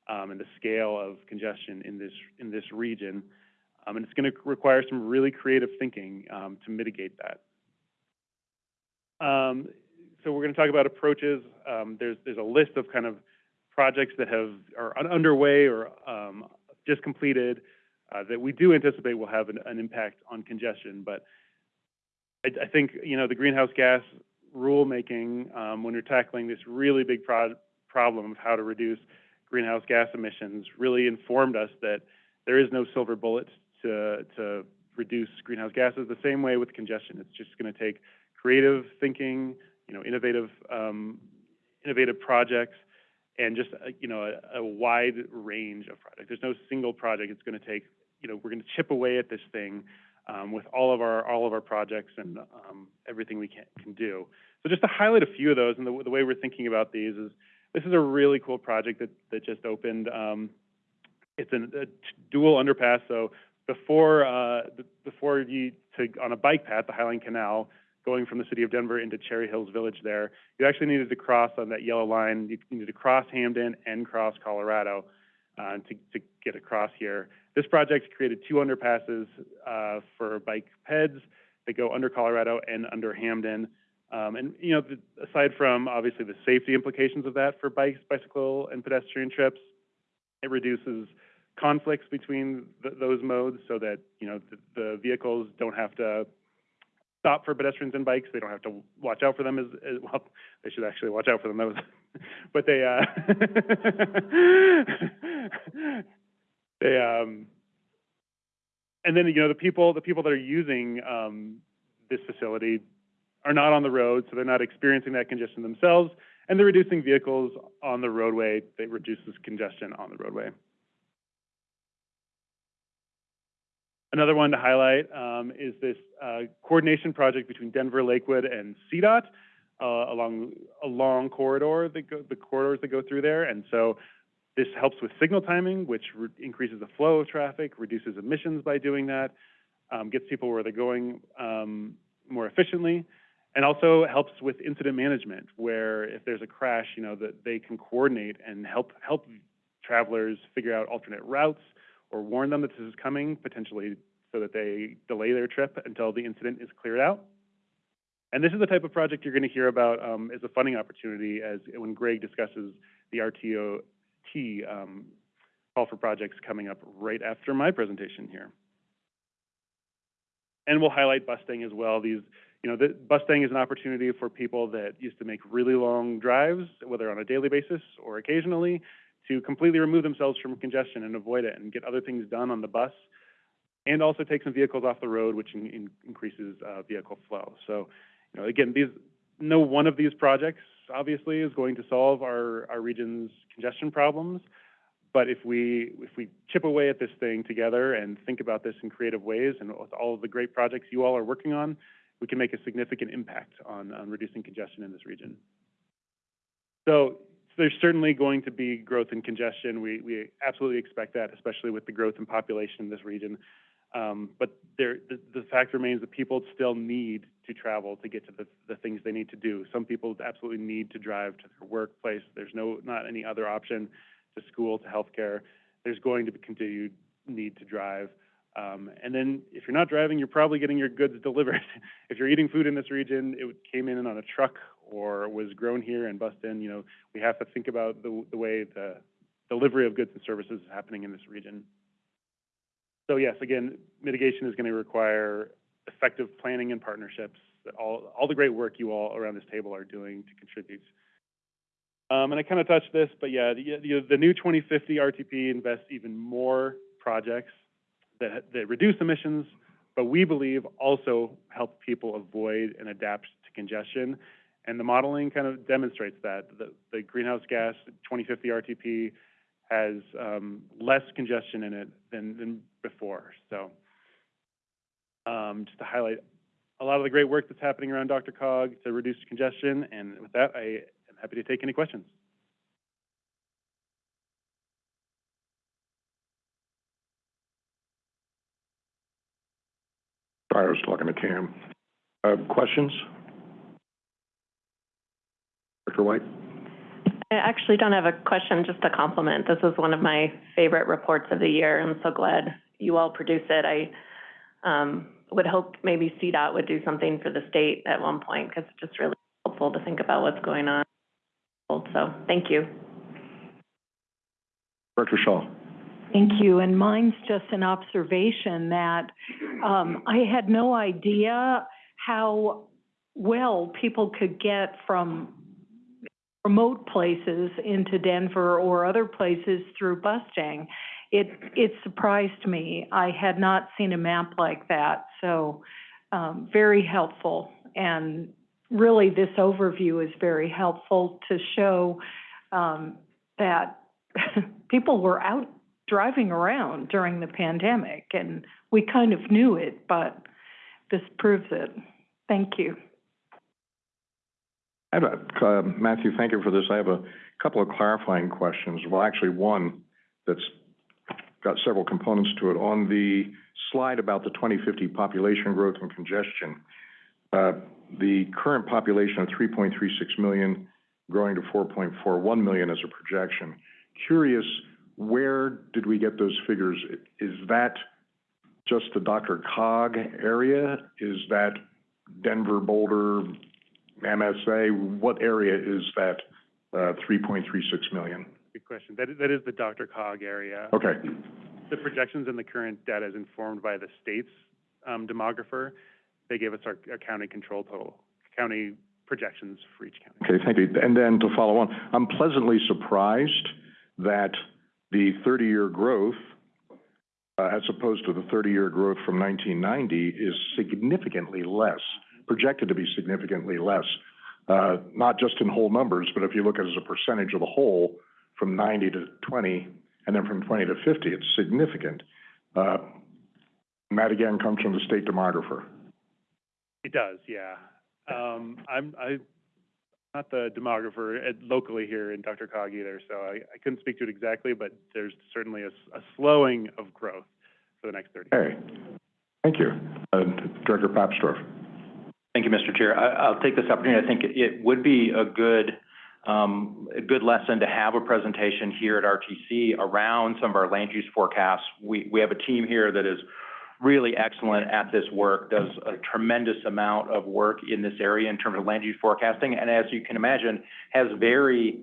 um, and the scale of congestion in this in this region. Um, and it's going to require some really creative thinking um, to mitigate that. Um, so we're going to talk about approaches. Um, there's there's a list of kind of projects that have, are underway or, um, just completed, uh, that we do anticipate will have an, an impact on congestion, but I, I think, you know, the greenhouse gas rulemaking, um, when you're tackling this really big pro- problem of how to reduce greenhouse gas emissions, really informed us that there is no silver bullet to, to reduce greenhouse gases. The same way with congestion, it's just going to take creative thinking, you know, innovative, um, innovative projects, and just, uh, you know, a, a wide range of projects. There's no single project it's going to take, you know, we're going to chip away at this thing um, with all of our, all of our projects and um, everything we can, can do. So just to highlight a few of those, and the, the way we're thinking about these is, this is a really cool project that, that just opened. Um, it's an, a dual underpass, so before, uh, before you, to, on a bike path, the Highline Canal, going from the city of Denver into Cherry Hills Village there, you actually needed to cross on that yellow line, you needed to cross Hampden and cross Colorado, uh, to, to get across here. This project created two underpasses, uh, for bike peds that go under Colorado and under Hampden. Um, and, you know, the, aside from obviously the safety implications of that for bikes, bicycle, and pedestrian trips, it reduces conflicts between th- those modes so that, you know, the, the vehicles don't have to stop for pedestrians and bikes. They don't have to watch out for them as, as well, they should actually watch out for them. <laughs> But they, uh, <laughs> they, um, and then, you know, the people, the people that are using, um, this facility are not on the road, so they're not experiencing that congestion themselves, and they're reducing vehicles on the roadway. That reduces congestion on the roadway. Another one to highlight um, is this uh, coordination project between Denver, Lakewood, and CDOT uh, along a long corridor that go, the corridors that go through there, and so this helps with signal timing, which re- increases the flow of traffic, reduces emissions by doing that, um, gets people where they're going um, more efficiently, and also helps with incident management, where if there's a crash, you know, that they can coordinate and help help travelers figure out alternate routes or warn them that this is coming, potentially so that they delay their trip until the incident is cleared out. And this is the type of project you're going to hear about um, as a funding opportunity as when Greg discusses the RTOT um, call for projects coming up right after my presentation here. And we'll highlight Bustang as well. These, you know, the, Bustang is an opportunity for people that used to make really long drives, whether on a daily basis or occasionally, to completely remove themselves from congestion and avoid it and get other things done on the bus, and also take some vehicles off the road, which in, in increases uh, vehicle flow. So, you know, again, these no one of these projects obviously is going to solve our, our region's congestion problems, but if we if we chip away at this thing together and think about this in creative ways, and with all of the great projects you all are working on, we can make a significant impact on, on reducing congestion in this region. So there's certainly going to be growth in congestion. We, we absolutely expect that, especially with the growth in population in this region. Um, but there, the, the fact remains that people still need to travel to get to the, the things they need to do. Some people absolutely need to drive to their workplace. There's no, not any other option to school, to healthcare. There's going to be continued need to drive. Um, and then if you're not driving, you're probably getting your goods <laughs> delivered. if you're eating food in this region, it came in on a truck or was grown here and bussed in. You know, we have to think about the, the way the delivery of goods and services is happening in this region. So yes, again, mitigation is going to require effective planning and partnerships all, all the great work you all around this table are doing to contribute. Um, and I kind of touched this, but yeah, the, the, new 2050 RTP invests even more projects that, that reduce emissions, but we believe also help people avoid and adapt to congestion. And the modeling kind of demonstrates that. The, the greenhouse gas 2050 RTP has um, less congestion in it than, than before. So um, just to highlight a lot of the great work that's happening around DRCOG to reduce congestion. And with that, I am happy to take any questions. Sorry, I was talking to Cam. Uh, questions? Dr. White? I actually don't have a question, just a compliment. This is one of my favorite reports of the year. I'm so glad you all produce it. I um, would hope maybe CDOT would do something for the state at one point, because it's just really helpful to think about what's going on. So, thank you. Director Shaw. Thank you, and mine's just an observation that, um, I had no idea how well people could get from remote places into Denver or other places through Bustang. It, it surprised me. I had not seen a map like that, so, um, very helpful. And really, this overview is very helpful to show, um, that <laughs> people were out driving around during the pandemic, and we kind of knew it, but this proves it. Thank you. I have a, uh, Matthew, thank you for this. I have a couple of clarifying questions. Well, actually, one that's got several components to it. On the slide about the 2050 population growth and congestion, uh, the current population of 3.36 million growing to 4.41 million as a projection. Curious, where did we get those figures? Is that just the Dr. Cog area? Is that Denver, Boulder, MSA? What area is that uh, 3.36 million? Good question. That is, that is the DRCOG area. Okay, The projections in the current data is informed by the state's um, demographer. They gave us our, our county control total, county projections for each county. okay, thank you. And then to follow on, I'm pleasantly surprised that the 30-year growth, uh, as opposed to the 30-year growth from 1990, is significantly less, projected to be significantly less. Uh, not just in whole numbers, but if you look at it as a percentage of the whole, from 90 to 20, and then from 20 to 50, it's significant. Uh, and that again comes from the state demographer. It does, yeah. Um, I'm, I'm not the demographer at, locally here in DRCOG either, so I, I couldn't speak to it exactly, but there's certainly a slowing of growth for the next thirty. Okay, thank you. Uh, Director Papsdorf. Thank you, Mr. Chair. I'll take this opportunity. I think it- it would be a good, um, a good lesson to have a presentation here at RTC around some of our land use forecasts. We, we have a team here that is really excellent at this work, does a tremendous amount of work in this area in terms of land use forecasting, and as you can imagine, has very,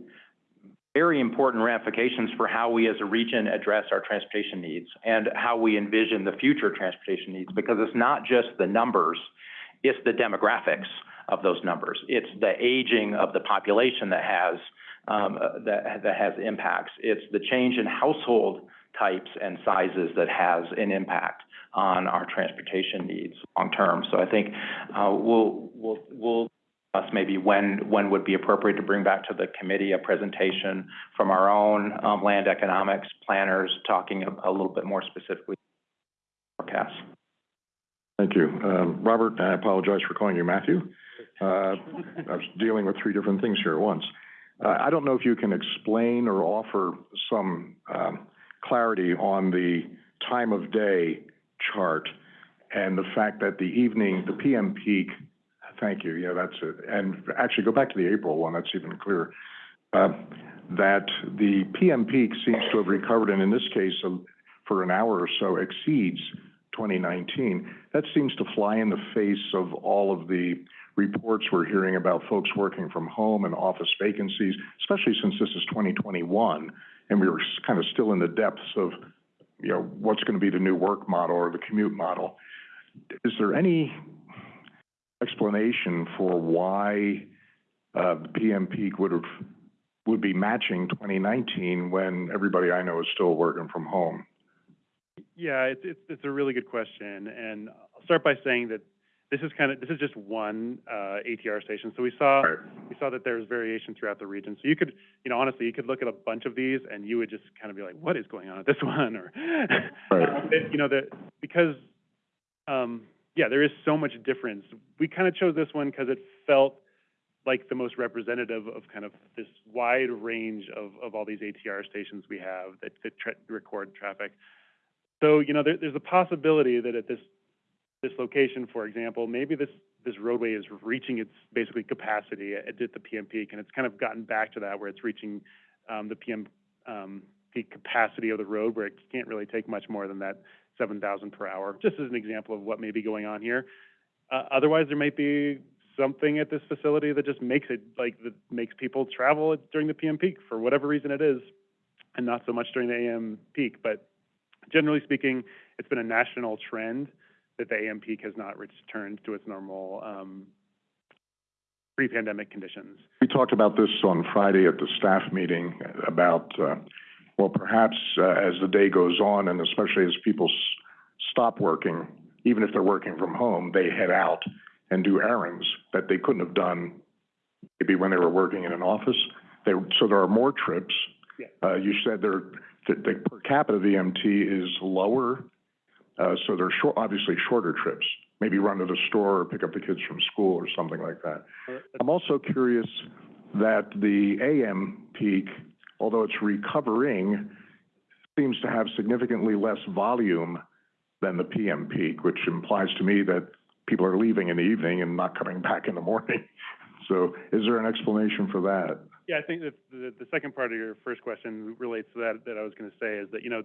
very important ramifications for how we as a region address our transportation needs and how we envision the future transportation needs, because it's not just the numbers, it's the demographics of those numbers. It's the aging of the population that has, um, that, that has impacts. It's the change in household types and sizes that has an impact on our transportation needs long-term. So I think, uh, we'll, we'll, we'll discuss maybe when, when would be appropriate to bring back to the committee a presentation from our own, um, land economics planners, talking a, a little bit more specifically forecasts. Thank you. Um, Robert, I apologize for calling you Matthew. Uh, I was dealing with three different things here at once. Uh, I don't know if you can explain or offer some, um, clarity on the time of day chart and the fact that the evening, the PM peak, thank you, yeah, that's it. And actually, go back to the April one, that's even clearer. Uh, that the PM peak seems to have recovered, and in this case, for an hour or so exceeds 2019. That seems to fly in the face of all of the reports we're hearing about folks working from home and office vacancies, especially since this is 2021, and we were kind of still in the depths of, you know, what's going to be the new work model or the commute model. Is there any explanation for why uh, the PM peak would have, would be matching 2019 when everybody I know is still working from home? Yeah, it's, it's, it's a really good question, and I'll start by saying that this is kind of, this is just one, uh, ATR station. So we saw, Right. we saw that there's variation throughout the region. So you could, you know, honestly, you could look at a bunch of these and you would just kind of be like, what is going on at this <laughs> one? Or, Right. <laughs> It- you know, that, because, um, yeah, there is so much difference. We kind of chose this one because it felt like the most representative of kind of this wide range of, of all these ATR stations we have that, that tra- record traffic. So, you know, there, there's a possibility that at this, this location, for example, maybe this, this roadway is reaching its basically capacity at, at the PM peak, and it's kind of gotten back to that where it's reaching, um, the PM, um, peak capacity of the road where it can't really take much more than that seven thousand per hour, just as an example of what may be going on here. Uh, otherwise, there might be something at this facility that just makes it, like, that makes people travel during the PM peak for whatever reason it is. and not so much during the AM peak. But generally speaking, it's been a national trend that the AM peak has not returned to its normal um, pre-pandemic conditions. We talked about this on Friday at the staff meeting about, uh, well, perhaps uh, as the day goes on and especially as people s- stop working, even if they're working from home, they head out and do errands that they couldn't have done maybe when they were working in an office. They, so there are more trips. Yeah. Uh, you said there, the, the per capita VMT is lower, uh, so they're short, obviously shorter trips. Maybe run to the store or pick up the kids from school or something like that. I'm also curious that the AM peak, although it's recovering, seems to have significantly less volume than the PM peak, which implies to me that people are leaving in the evening and not coming back in the morning. <laughs> So is there an explanation for that? Yeah, I think that the, the second part of your first question relates to that, that I was gonna say is that, you know,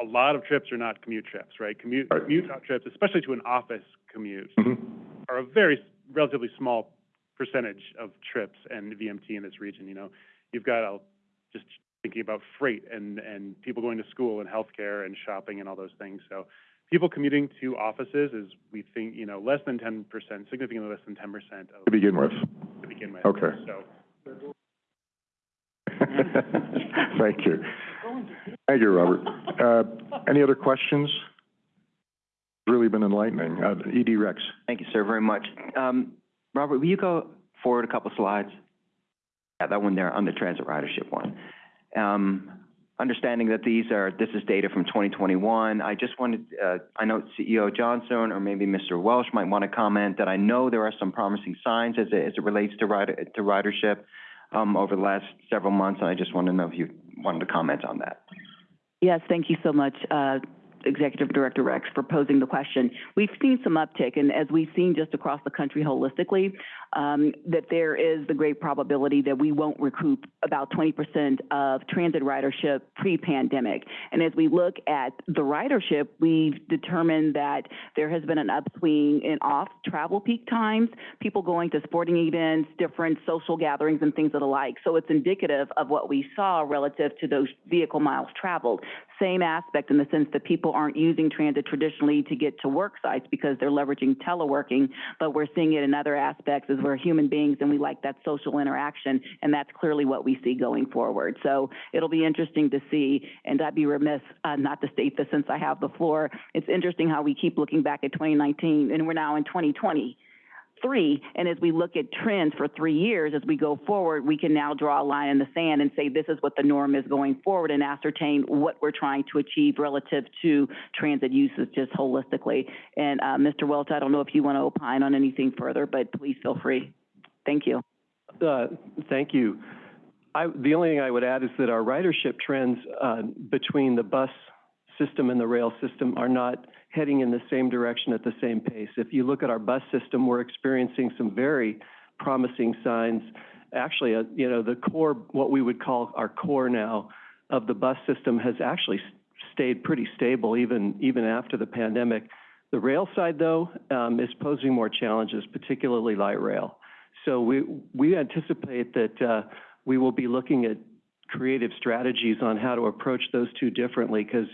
a lot of trips are not commute trips, right? Commute, Right. commute trips, especially to an office commute, Mhm. are a very, s- relatively small percentage of trips and VMT in this region, you know? You've got, uh, just thinking about freight and, and people going to school and healthcare and shopping and all those things. So people commuting to offices is, we think, you know, less than ten percent, significantly less than ten percent of, To begin with. to begin with. Okay. So, <laughs> Thank you. Thank you, Robert. <laughs> Uh, any other questions? Really been enlightening. Uh, ED Rex. Thank you, sir, very much. Um, Robert, will you go forward a couple slides? Yeah, that one there on the transit ridership one. Um, understanding that these are, this is data from twenty twenty-one, I just wanted, uh, I know CEO Johnson or maybe Mr. Welsh might want to comment that I know there are some promising signs as it, as it relates to rider, to ridership, um, over the last several months, and I just want to know if you wanted to comment on that. Yes, thank you so much, uh, Executive Director Rex, for posing the question. We've seen some uptick, and as we've seen just across the country holistically, um, that there is the great probability that we won't recoup about twenty percent of transit ridership pre-pandemic. And as we look at the ridership, we've determined that there has been an upswing in off-travel peak times, people going to sporting events, different social gatherings and things of the like. So it's indicative of what we saw relative to those vehicle miles traveled. Same aspect in the sense that people aren't using transit traditionally to get to work sites because they're leveraging teleworking, but we're seeing it in other aspects as we're human beings and we like that social interaction, and that's clearly what we see going forward. So it'll be interesting to see, and I'd be remiss uh, not to state this since I have the floor. It's interesting how we keep looking back at 2019, and we're now in 2020 three, and as we look at trends for three years, as we go forward, we can now draw a line in the sand and say this is what the norm is going forward and ascertain what we're trying to achieve relative to transit uses just holistically. And, uh, Mr. Welch, I don't know if you want to opine on anything further, but please feel free. Thank you. Uh, Thank you. I, the only thing I would add is that our ridership trends, uh, between the bus system and the rail system are not heading in the same direction at the same pace. If you look at our bus system, we're experiencing some very promising signs. Actually, uh, you know, the core, what we would call our core now of the bus system has actually stayed pretty stable even, even after the pandemic. The rail side, though, um, is posing more challenges, particularly light rail. So we, we anticipate that, uh, we will be looking at creative strategies on how to approach those two differently, because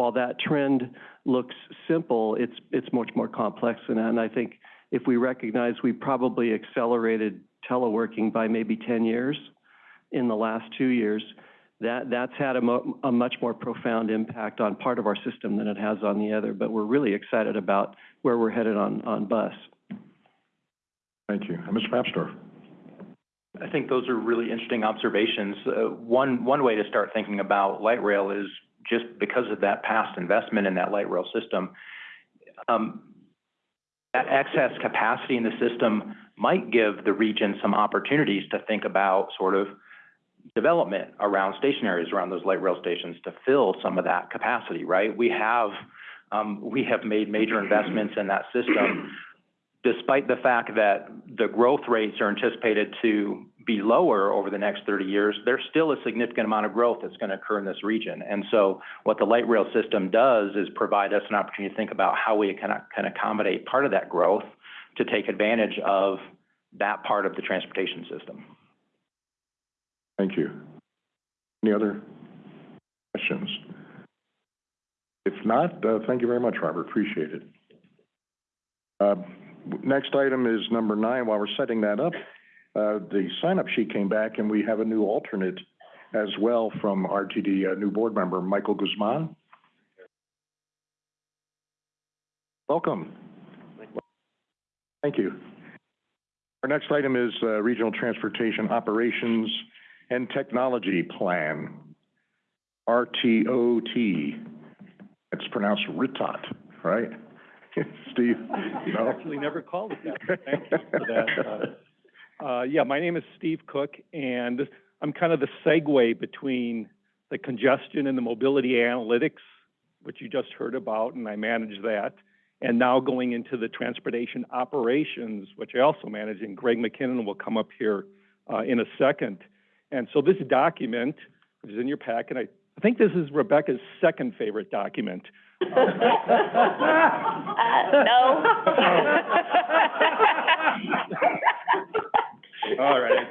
while that trend looks simple, it's, it's much more complex than that. And I think if we recognize we probably accelerated teleworking by maybe ten years in the last two years, that, that's had a mo- a much more profound impact on part of our system than it has on the other. But we're really excited about where we're headed on, on bus. Thank you. And Mr. Papsdorf. I think those are really interesting observations. Uh, one, one way to start thinking about light rail is just because of that past investment in that light rail system, um, that excess capacity in the system might give the region some opportunities to think about sort of development around station areas, around those light rail stations to fill some of that capacity, right? We have, um, we have made major investments in that system despite the fact that the growth rates are anticipated to be lower over the next thirty years, there's still a significant amount of growth that's gonna occur in this region. And so what the light rail system does is provide us an opportunity to think about how we can, can accommodate part of that growth to take advantage of that part of the transportation system. Thank you. Any other questions? If not, uh, thank you very much, Robert, appreciate it. Uh, next item is number nine. While we're setting that up, uh, the sign-up sheet came back and we have a new alternate as well from RTD, a new board member, Michael Guzman. Welcome. Thank you. Our next item is, uh, Regional Transportation Operations and Technology Plan, RTOT. It's pronounced RITOT, right? <laughs> Steve? No? Actually, never called it that. Thank you for that. Uh, uh, yeah, my name is Steve Cook, and I'm kind of the segue between the congestion and the mobility analytics, which you just heard about, and I manage that, and now going into the transportation operations, which I also manage, and Greg McKinnon will come up here uh, in a second. And so this document, which is in your packet, I, I think this is Rebecca's second favorite document. <laughs> Uh, no. <laughs> <laughs> All right.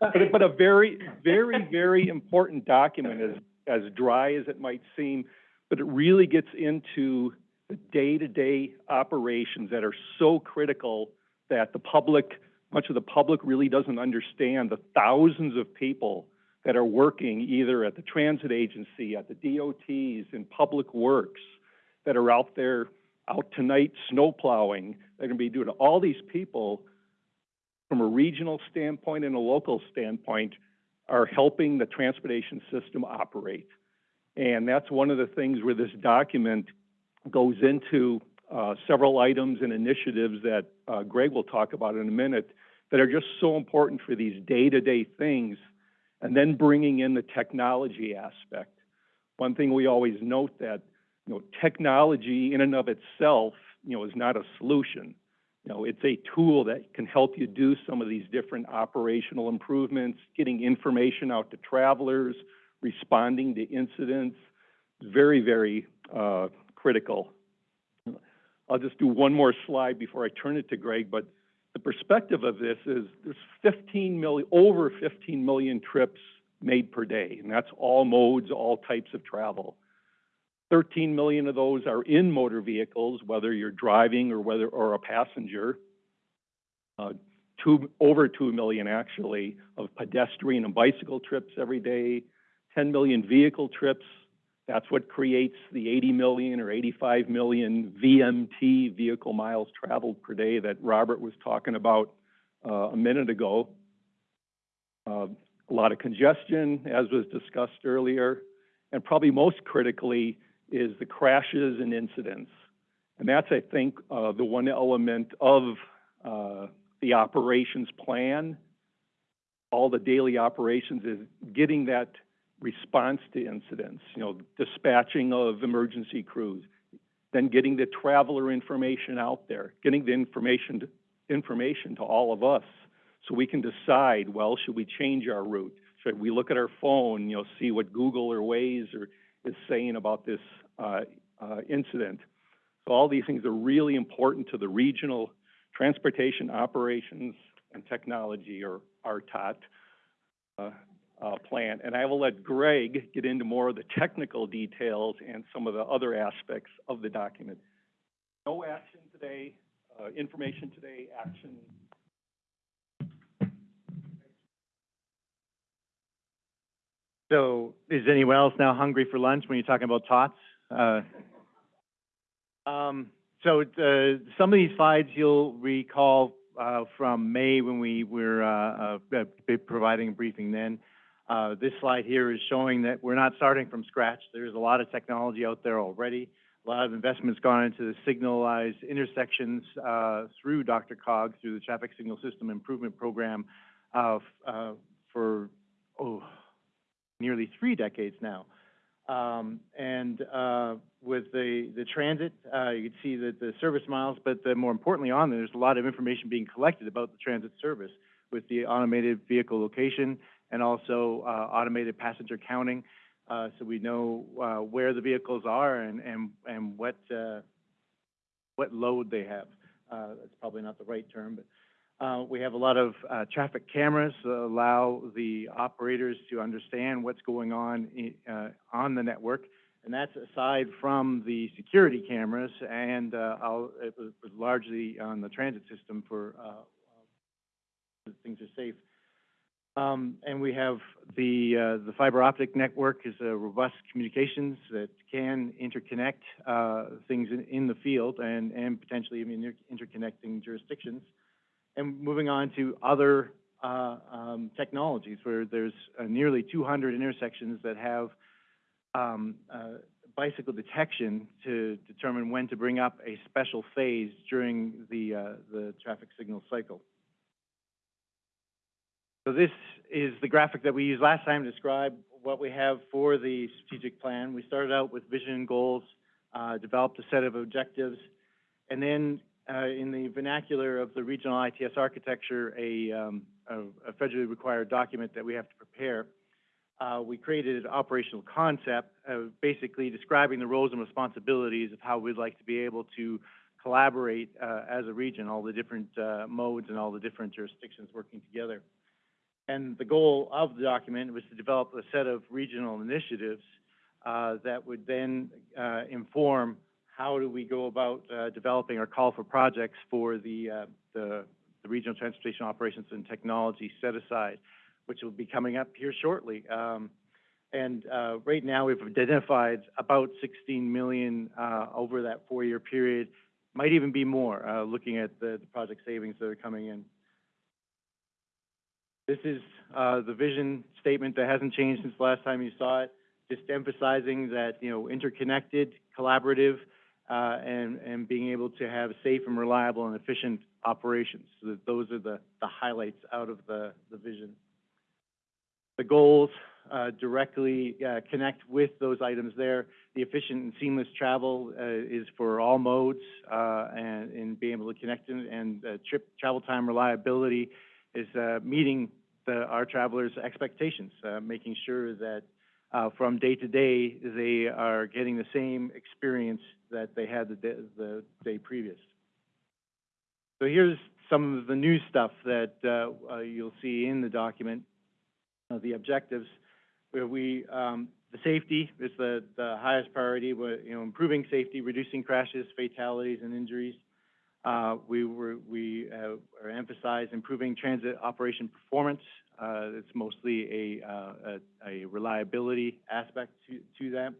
But, but a very, very, very important document, as, as dry as it might seem, but it really gets into the day-to-day operations that are so critical that the public, much of the public really doesn't understand the thousands of people that are working either at the transit agency, at the DOTs, in public works, that are out there, out tonight snow plowing, they're gonna be doing, all these people, from a regional standpoint and a local standpoint, are helping the transportation system operate. And that's one of the things where this document goes into uh, several items and initiatives that uh, Greg will talk about in a minute that are just so important for these day-to-day things, and then bringing in the technology aspect. One thing we always note that, you know, technology in and of itself, you know, is not a solution. You know, it's a tool that can help you do some of these different operational improvements, getting information out to travelers, responding to incidents. Very, very uh, critical. I'll just do one more slide before I turn it to Greg, but the perspective of this is there's 15 million, over 15 million trips made per day, and that's all modes, all types of travel. 13 million of those are in motor vehicles, whether you're driving or whether or a passenger. Uh, two, over 2 million actually of pedestrian and bicycle trips every day. 10 million vehicle trips. That's what creates the 80 million or 85 million VMT, vehicle miles traveled per day, that Robert was talking about uh, a minute ago. Uh, a lot of congestion, as was discussed earlier, and probably most critically is the crashes and incidents. And that's, I think, uh, the one element of uh, the operations plan, all the daily operations is getting that response to incidents, you know, dispatching of emergency crews, then getting the traveler information out there, getting the information to, information to all of us so we can decide, well, should we change our route? Should we look at our phone, you know, see what Google or Waze or, is saying about this incident? So all these things are really important to the regional transportation operations and technology, or RTOT, uh, uh, plan. And I will let Greg get into more of the technical details and some of the other aspects of the document. No action today, uh, information today, action. So is anyone else now hungry for lunch when you're talking about tots? Uh, um, so, uh, some of these slides you'll recall, uh, from May when we were, uh, uh, providing a briefing then. Uh, this slide here is showing that we're not starting from scratch. There's a lot of technology out there already. A lot of investments gone into the signalized intersections uh, through DRCOG, through the Traffic Signal System Improvement Program, uh, uh, for oh, nearly three decades now. Um, and uh, with the, the transit, uh, you can see that the service miles, but the, more importantly on there, there's a lot of information being collected about the transit service with the automated vehicle location and also uh, automated passenger counting. Uh, so we know uh, where the vehicles are and, and, and what, uh, what load they have. That's probably not the right term, but Uh, we have a lot of, uh, traffic cameras that allow the operators to understand what's going on i- uh, on the network. And that's aside from the security cameras and, uh, it was largely on the transit system for, uh, things are safe. Um, and we have the, the fiber optic network is a robust communications that can interconnect, things in, in the field and, and potentially even inter- interconnecting jurisdictions. And moving on to other, uh, um, technologies where there's uh, nearly two hundred intersections that have, um, uh, bicycle detection to determine when to bring up a special phase during the, uh, the traffic signal cycle. So this is the graphic that we used last time to describe what we have for the strategic plan. We started out with vision and goals, uh, developed a set of objectives, and then, uh, in the vernacular of the regional ITS architecture, a, um, a, a federally required document that we have to prepare. Uh, we created an operational concept, basically describing the roles and responsibilities of how we'd like to be able to collaborate, uh, as a region, all the different, uh, modes and all the different jurisdictions working together. And the goal of the document was to develop a set of regional initiatives uh, that would then uh, inform how do we go about uh, developing our call for projects for the, uh, the, the Regional Transportation Operations and Technology set aside, which will be coming up here shortly. Um, and uh, right now, we've identified about 16 million uh, over that four-year period. Might even be more, uh, looking at the, the project savings that are coming in. This is, uh, the vision statement that hasn't changed since the last time you saw it, just emphasizing that, you know, interconnected, collaborative, uh, and, and being able to have safe and reliable and efficient operations. So that those are the, the highlights out of the, the vision. The goals, uh, directly, uh, connect with those items there. The efficient and seamless travel, uh, is for all modes, uh, and, and being able to connect and, trip, travel time reliability is, uh, meeting the, our travelers' expectations, making sure that, uh, from day to day, they are getting the same experience that they had the day, the day previous. So here's some of the new stuff that, uh, uh, you'll see in the document, uh, the objectives, where we, um, the safety is the, the highest priority, where, you know, improving safety, reducing crashes, fatalities, and injuries. Uh, we were, we, uh, emphasize improving transit operation performance. Uh, it's mostly a, uh, a, a reliability aspect to, to that.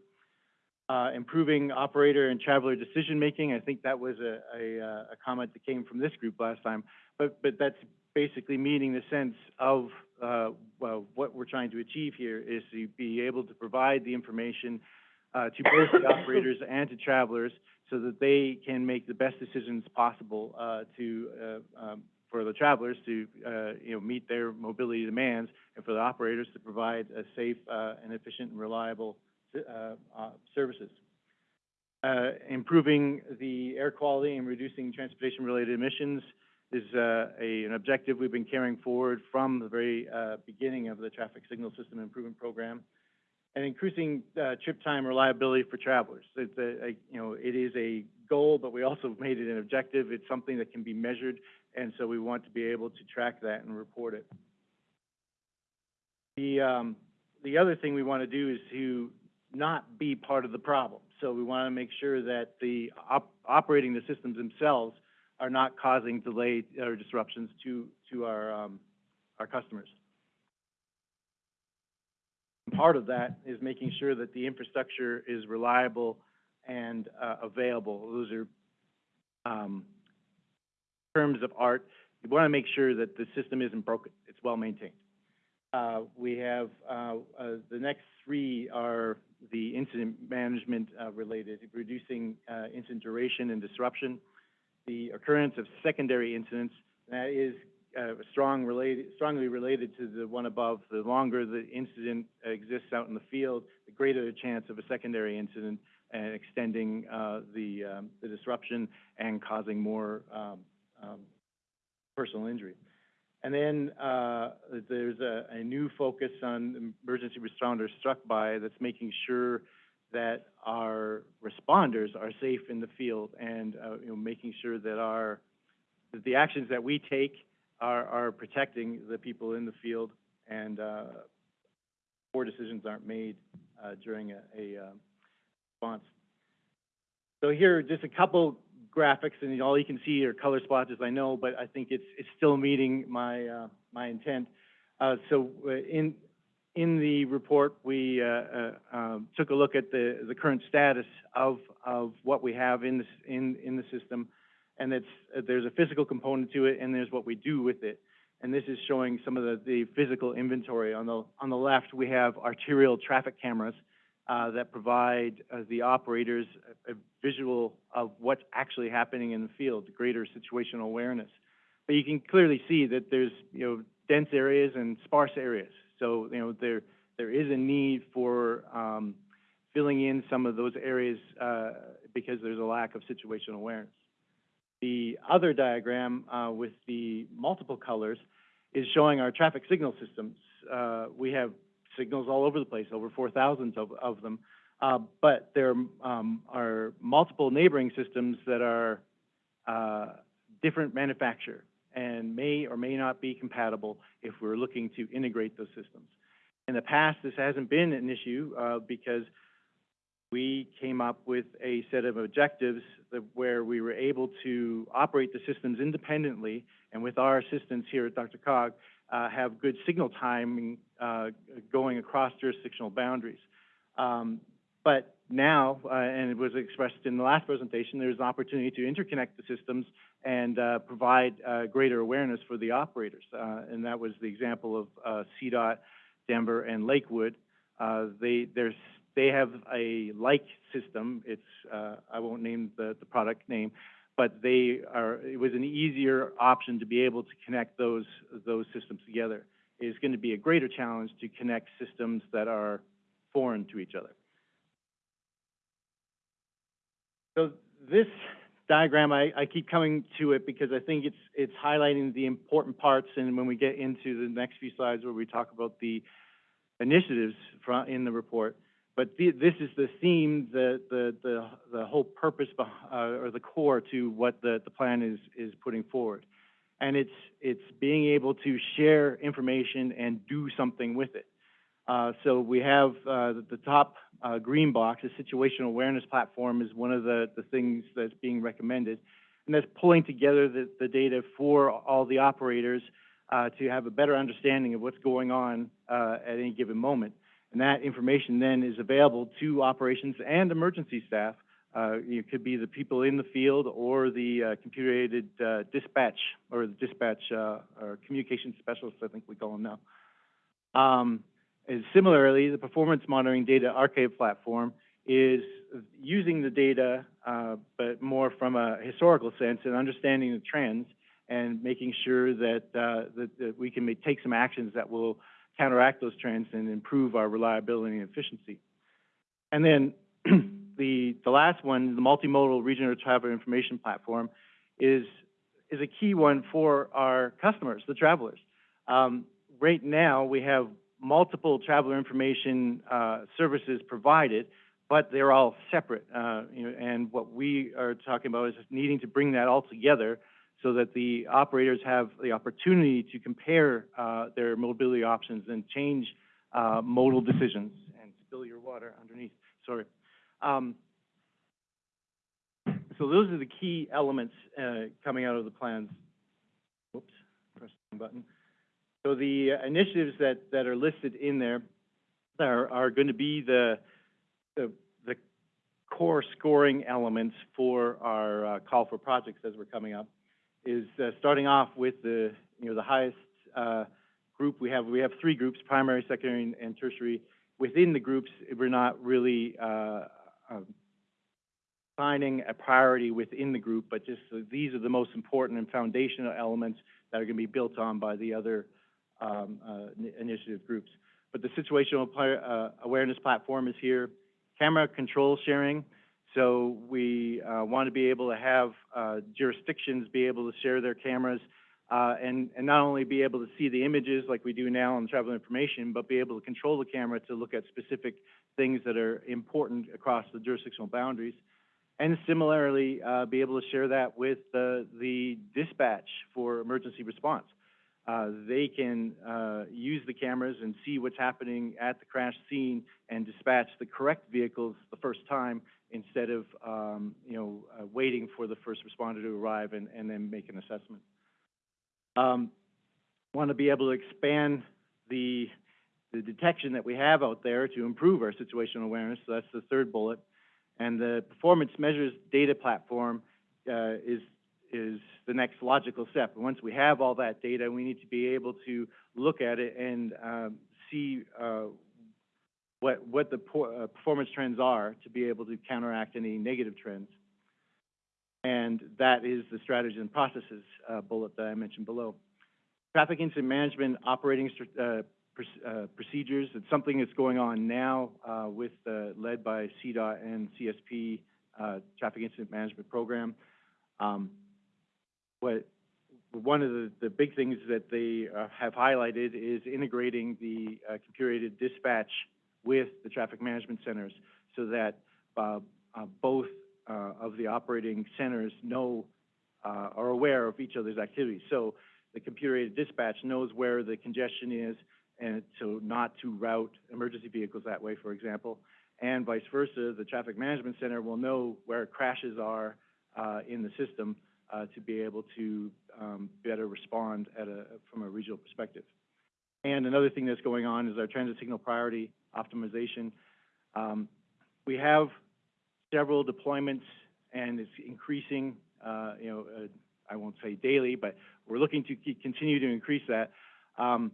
Uh, improving operator and traveler decision-making, I think that was a, a, uh, a comment that came from this group last time. But, but that's basically meeting the sense of, uh, well, what we're trying to achieve here is to be able to provide the information, uh, to both the operators <coughs> and to travelers so that they can make the best decisions possible, uh, to, uh, um, for the travelers to, uh, you know, meet their mobility demands and for the operators to provide a safe, uh, and efficient and reliable, uh, services. Improving the air quality and reducing transportation-related emissions is, uh, a, an objective we've been carrying forward from the very, uh, beginning of the traffic signal system improvement program. And increasing, uh, trip time reliability for travelers. It's a, a, you know, it is a goal, but we also made it an objective. It's something that can be measured, and so we want to be able to track that and report it. The, um, the other thing we want to do is to not be part of the problem. So we want to make sure that the op- operating the systems themselves are not causing delay or disruptions to, to our, um, our customers. Part of that is making sure that the infrastructure is reliable and, uh, available. Those are, um, terms of art. We want to make sure that the system isn't broken, it's well maintained. Uh, we have, uh, uh, the next three are the incident management, uh, related, reducing, uh, incident duration and disruption. The occurrence of secondary incidents, that is, uh, strong related, strongly related to the one above. The longer the incident exists out in the field, the greater the chance of a secondary incident and extending, the, um, the disruption and causing more, um, um, personal injury. And then, uh, there's a, a new focus on emergency responders struck by that's making sure that our responders are safe in the field and, uh, you know, making sure that our, that the actions that we take are, are protecting the people in the field and, uh, poor decisions aren't made, uh, during a, a, uh, response. So here just a couple graphics, and all you can see are color splotches, I know, but I think it's, it's still meeting my, uh, my intent. Uh, so uh, in, in the report, we, uh, uh, um, took a look at the, the current status of, of what we have in this, in, in the system. And it's, there's a physical component to it, and there's what we do with it. And this is showing some of the, the physical inventory. On the, on the left, we have arterial traffic cameras, uh, that provide, uh, the operators a, a visual of what's actually happening in the field, greater situational awareness. But you can clearly see that there's, you know, dense areas and sparse areas. So, you know, there, there is a need for, um, filling in some of those areas, uh, because there's a lack of situational awareness. The other diagram, uh, with the multiple colors is showing our traffic signal systems. Uh, we have signals all over the place, over four thousand of, of them. Uh, but there, um, are multiple neighboring systems that are, uh, different manufacturer and may or may not be compatible if we're looking to integrate those systems. In the past, this hasn't been an issue, uh, because we came up with a set of objectives that where we were able to operate the systems independently, and with our assistance here at DRCOG, uh, have good signal timing, uh, going across jurisdictional boundaries. Um, but now, uh, and it was expressed in the last presentation, there's an opportunity to interconnect the systems and, uh, provide, uh, greater awareness for the operators. Uh, and that was the example of, CDOT, Denver, and Lakewood. They, they have a like system. It's, uh, I won't name the, the product name, but they are, it was an easier option to be able to connect those, those systems together. It is going to be a greater challenge to connect systems that are foreign to each other. So this diagram, I, I keep coming to it because I think it's, it's highlighting the important parts, and when we get into the next few slides where we talk about the initiatives in the report, but this is the theme, the, the, the, the whole purpose, uh, or the core to what the, the plan is, is putting forward. And it's, it's being able to share information and do something with it. Uh, so we have, uh, the, the top, uh, green box, the situational awareness platform is one of the, the things that's being recommended. And that's pulling together the, the data for all the operators, uh, to have a better understanding of what's going on, uh, at any given moment. And that information then is available to operations and emergency staff. Uh, it could be the people in the field or the, uh, computer-aided, uh, dispatch, or the dispatch, uh, or communication specialists, I think we call them now. Um, and similarly, the performance monitoring data archive platform is using the data, uh, but more from a historical sense and understanding the trends and making sure that, uh, that, that we can make, take some actions that will counteract those trends and improve our reliability and efficiency. And then <clears throat> the, the last one, the multimodal regional traveler information platform, is, is a key one for our customers, the travelers. Um, right now, we have multiple traveler information uh, services provided, but they're all separate. Uh, you know, and what we are talking about is needing to bring that all together so that the operators have the opportunity to compare uh, their mobility options and change uh, modal decisions. And spill your water underneath, sorry. Um, so those are the key elements uh, coming out of the plans. Whoops, pressed the button. So the initiatives that, that are listed in there are, are going to be the, the, the core scoring elements for our uh, call for projects as we're coming up. Is uh, starting off with the, you know, the highest uh, group we have. We have three groups, primary, secondary, and, and tertiary. Within the groups, we're not really uh, um, finding a priority within the group, but just uh, these are the most important and foundational elements that are going to be built on by the other um, uh, initiative groups. But the situational uh, awareness platform is here. Camera control sharing. So we uh, want to be able to have uh, jurisdictions be able to share their cameras uh, and, and not only be able to see the images like we do now on travel information, but be able to control the camera to look at specific things that are important across the jurisdictional boundaries. And similarly, uh, be able to share that with the, the dispatch for emergency response. uh, they can, uh, use the cameras and see what's happening at the crash scene and dispatch the correct vehicles the first time instead of, um, you know, uh, waiting for the first responder to arrive and, and then make an assessment. Um, want to be able to expand the, the detection that we have out there to improve our situational awareness, so that's the third bullet. And the performance measures data platform, uh, is, is the next logical step. And once we have all that data, we need to be able to look at it and, um, see, uh, what, what the uh, performance trends are to be able to counteract any negative trends. And that is the strategies and processes, uh, bullet that I mentioned below. Traffic incident management operating, uh, uh, procedures, it's something that's going on now, uh, with, led by CDOT and CSP, uh, Traffic Incident Management Program. Um, what, one of the, the big things that they, have highlighted is integrating the, computer-aided dispatch with the traffic management centers so that, uh, uh, both, uh, of the operating centers know, uh, are aware of each other's activities. So the computer-aided dispatch knows where the congestion is, and so not to route emergency vehicles that way, for example. And vice versa, the traffic management center will know where crashes are, uh, in the system, to be able to, um, better respond at a, from a regional perspective. And another thing that's going on is our transit signal priority optimization. Um, we have several deployments, and it's increasing, uh, you know, uh, I won't say daily, but we're looking to continue to increase that. Um,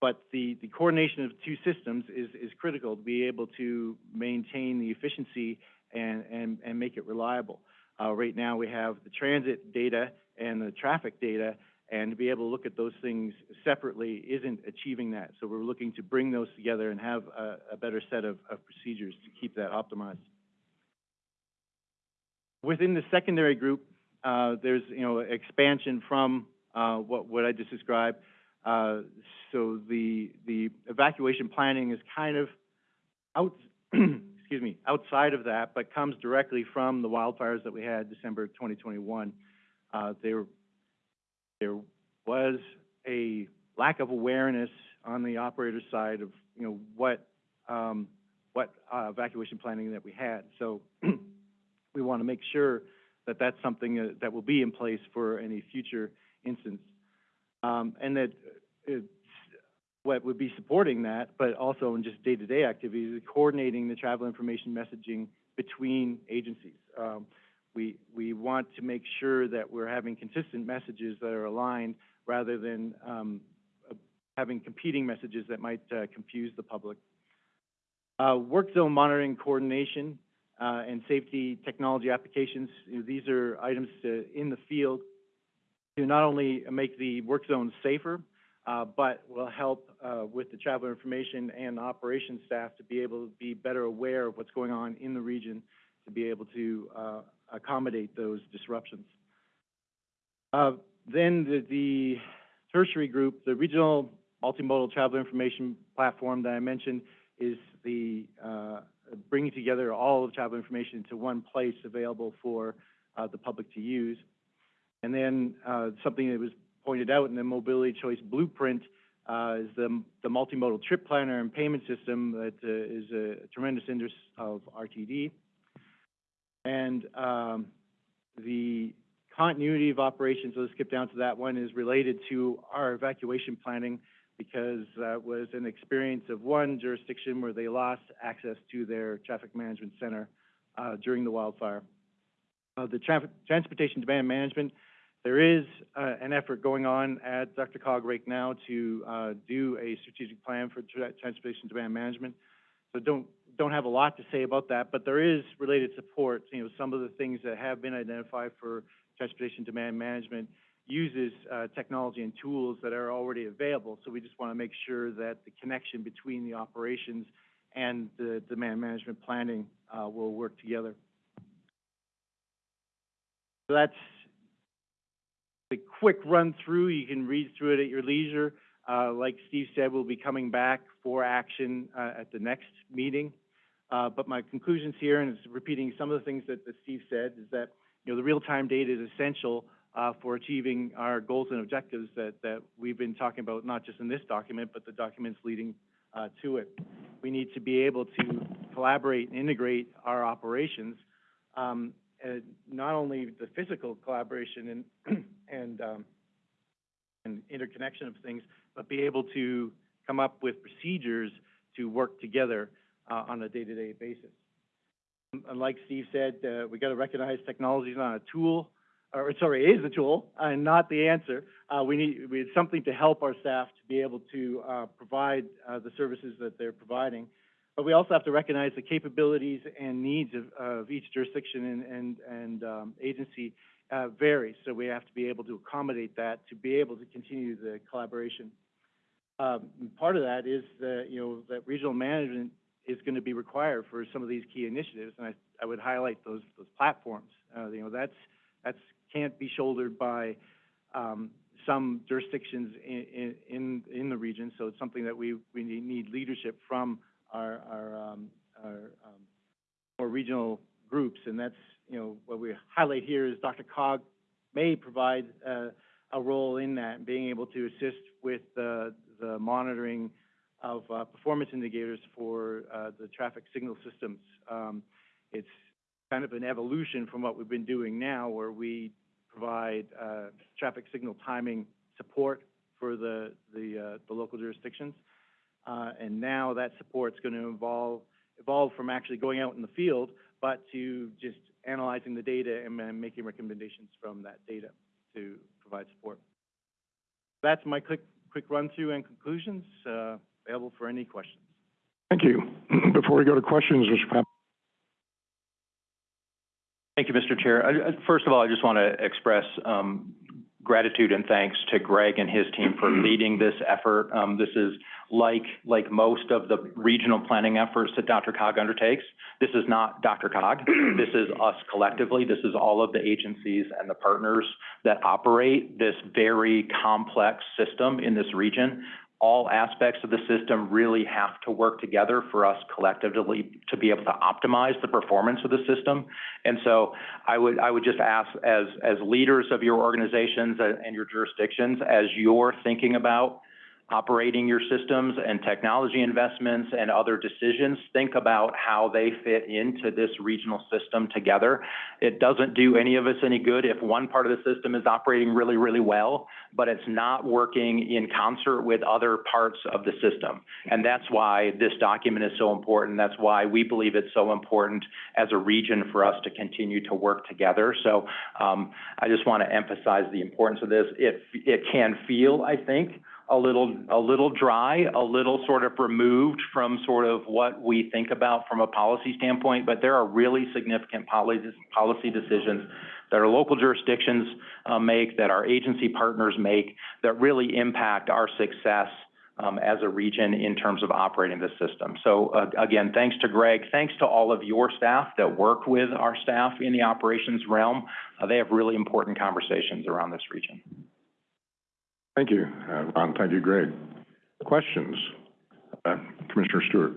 but the, the coordination of two systems is, is critical to be able to maintain the efficiency and, and, and make it reliable. Uh, right now, we have the transit data and the traffic data, and to be able to look at those things separately isn't achieving that. So we're looking to bring those together and have a, a better set of, of procedures to keep that optimized. Within the secondary group, uh, there's, you know, expansion from, uh, what, what I just described. Uh, so the, the evacuation planning is kind of out, <clears throat> excuse me, outside of that, but comes directly from the wildfires that we had December twenty twenty-one. Uh, there, there was a lack of awareness on the operator side of, you know, what, um, what, uh, evacuation planning that we had. So <clears throat> we want to make sure that that's something uh, that will be in place for any future instance. Um, and that it's, what would be supporting that, but also in just day-to-day activities, coordinating the travel information messaging between agencies. Um, we, we want to make sure that we're having consistent messages that are aligned rather than, um, uh, having competing messages that might, uh, confuse the public. Uh, work zone monitoring coordination, uh, and safety technology applications, you know, these are items to, in the field to not only make the work zones safer, uh, but will help, uh, with the traveler information and operations staff to be able to be better aware of what's going on in the region, to be able to, uh, accommodate those disruptions. Uh, then the, the tertiary group, the regional multimodal travel information platform that I mentioned is the, uh, bringing together all of travel information into one place available for, uh, the public to use. And then, uh, something that was pointed out in the mobility choice blueprint, uh, is the, the multimodal trip planner and payment system that, uh, is a tremendous interest of RTD. And, um, the continuity of operations, let's skip down to that one, is related to our evacuation planning because that was an experience of one jurisdiction where they lost access to their traffic management center, uh, during the wildfire. Uh, the transportation demand management, there is, uh, an effort going on at DRCOG right now to, uh, do a strategic plan for tra- transportation demand management. So don't, don't have a lot to say about that, but there is related support, you know, some of the things that have been identified for transportation demand management uses, uh, technology and tools that are already available. So we just want to make sure that the connection between the operations and the demand management planning, uh, will work together. So that's the quick run through. You can read through it at your leisure. Uh, like Steve said, we'll be coming back for action, uh, at the next meeting. Uh, but my conclusions here, and it's repeating some of the things that, that Steve said, is that, you know, the real-time data is essential, uh, for achieving our goals and objectives that, that we've been talking about, not just in this document, but the documents leading, uh, to it. We need to be able to collaborate and integrate our operations, um, not only the physical collaboration and, <clears throat> and, um, and interconnection of things, but be able to come up with procedures to work together, uh, on a day-to-day basis. And like Steve said, uh, we gotta recognize technology is not a tool, or, sorry, is a tool, and not the answer. Uh, we need, we need something to help our staff to be able to, uh, provide, uh, the services that they're providing. But we also have to recognize the capabilities and needs of, of each jurisdiction and, and, and, um, agency, uh, vary. So we have to be able to accommodate that, to be able to continue the collaboration. Um, part of that is that, you know, that regional management is gonna be required for some of these key initiatives, and I, I would highlight those, those platforms. Uh, you know, that's, that's, can't be shouldered by, um, some jurisdictions in, in, in, the region, so it's something that we, we need, need leadership from our, our, um, our, um, more regional groups, and that's, you know, what we highlight here is DRCOG may provide, uh, a role in that, being able to assist with the, the monitoring of, uh, performance indicators for, uh, the traffic signal systems. Um, it's kind of an evolution from what we've been doing now, where we provide, uh, traffic signal timing support for the, the, uh, the local jurisdictions. Uh, and now that support's gonna evolve, evolve from actually going out in the field, but to just analyzing the data and then making recommendations from that data to provide support. That's my quick, quick run-through and conclusions, uh, available for any questions. Thank you. <clears throat> Before we go to questions, Mr. Pap, Thank you, Mr. Chair. I- I- First of all, I just want to express um, gratitude and thanks to Greg and his team for <clears throat> leading this effort. Um, This is like, like most of the regional planning efforts that DRCOG undertakes. This is not DRCOG. <clears throat> This is us collectively. This is all of the agencies and the partners that operate this very complex system in this region all aspects of the system really have to work together for us collectively to be able to optimize the performance of the system. And so I would, I would just ask as, as leaders of your organizations and your jurisdictions, as you're thinking about operating your systems and technology investments and other decisions, think about how they fit into this regional system together. It doesn't do any of us any good if one part of the system is operating really, really well, but it's not working in concert with other parts of the system. And that's why this document is so important. That's why we believe it's so important as a region for us to continue to work together. So um, I just want to emphasize the importance of this. It, it can feel, I think, a little, a little dry, a little sort of removed from sort of what we think about from a policy standpoint, but there are really significant policy decisions that our local jurisdictions uh, make, that our agency partners make, that really impact our success um, as a region in terms of operating the system. So uh, again, thanks to Greg, thanks to all of your staff that work with our staff in the operations realm. Uh, they have really important conversations around this region. Thank you, uh, Ron, thank you, Greg. Questions? Uh, Commissioner Stewart?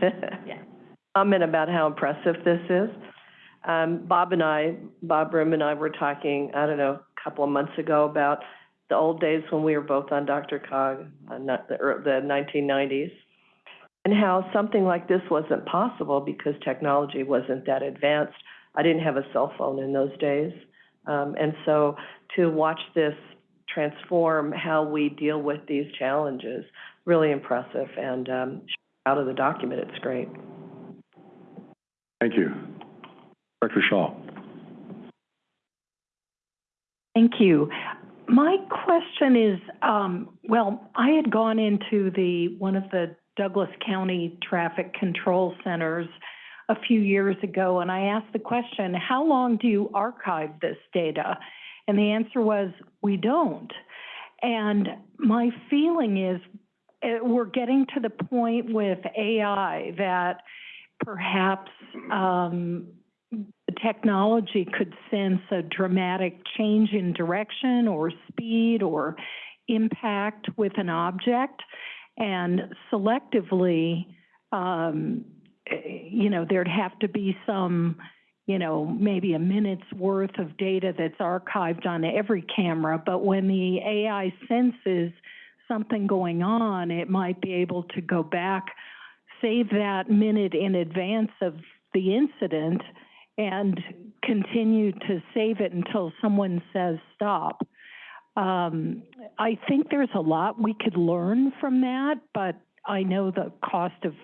<laughs> Comment about how impressive this is. Um, Bob and I, Bob Broom and I were talking, I don't know, a couple of months ago about the old days when we were both on DRCOG, uh, the, the nineteen nineties, and how something like this wasn't possible because technology wasn't that advanced. I didn't have a cell phone in those days. Um, and so to watch this transform how we deal with these challenges, really impressive and, um, out of the document, it's great. Thank you. Director Shaw? Thank you. My question is, um, well, I had gone into the, one of the Douglas County Traffic Control Centers a few years ago, and I asked the question, how long do you archive this data? And the answer was, we don't. And my feeling is, eh, we're getting to the point with AI that perhaps, um, technology could sense a dramatic change in direction or speed or impact with an object and selectively um, you know, there'd have to be some, you know, maybe a minute's worth of data that's archived on every camera, but when the AI senses something going on, it might be able to go back, save that minute in advance of the incident, and continue to save it until someone says stop. Um, I think there's a lot we could learn from that, but I know the cost of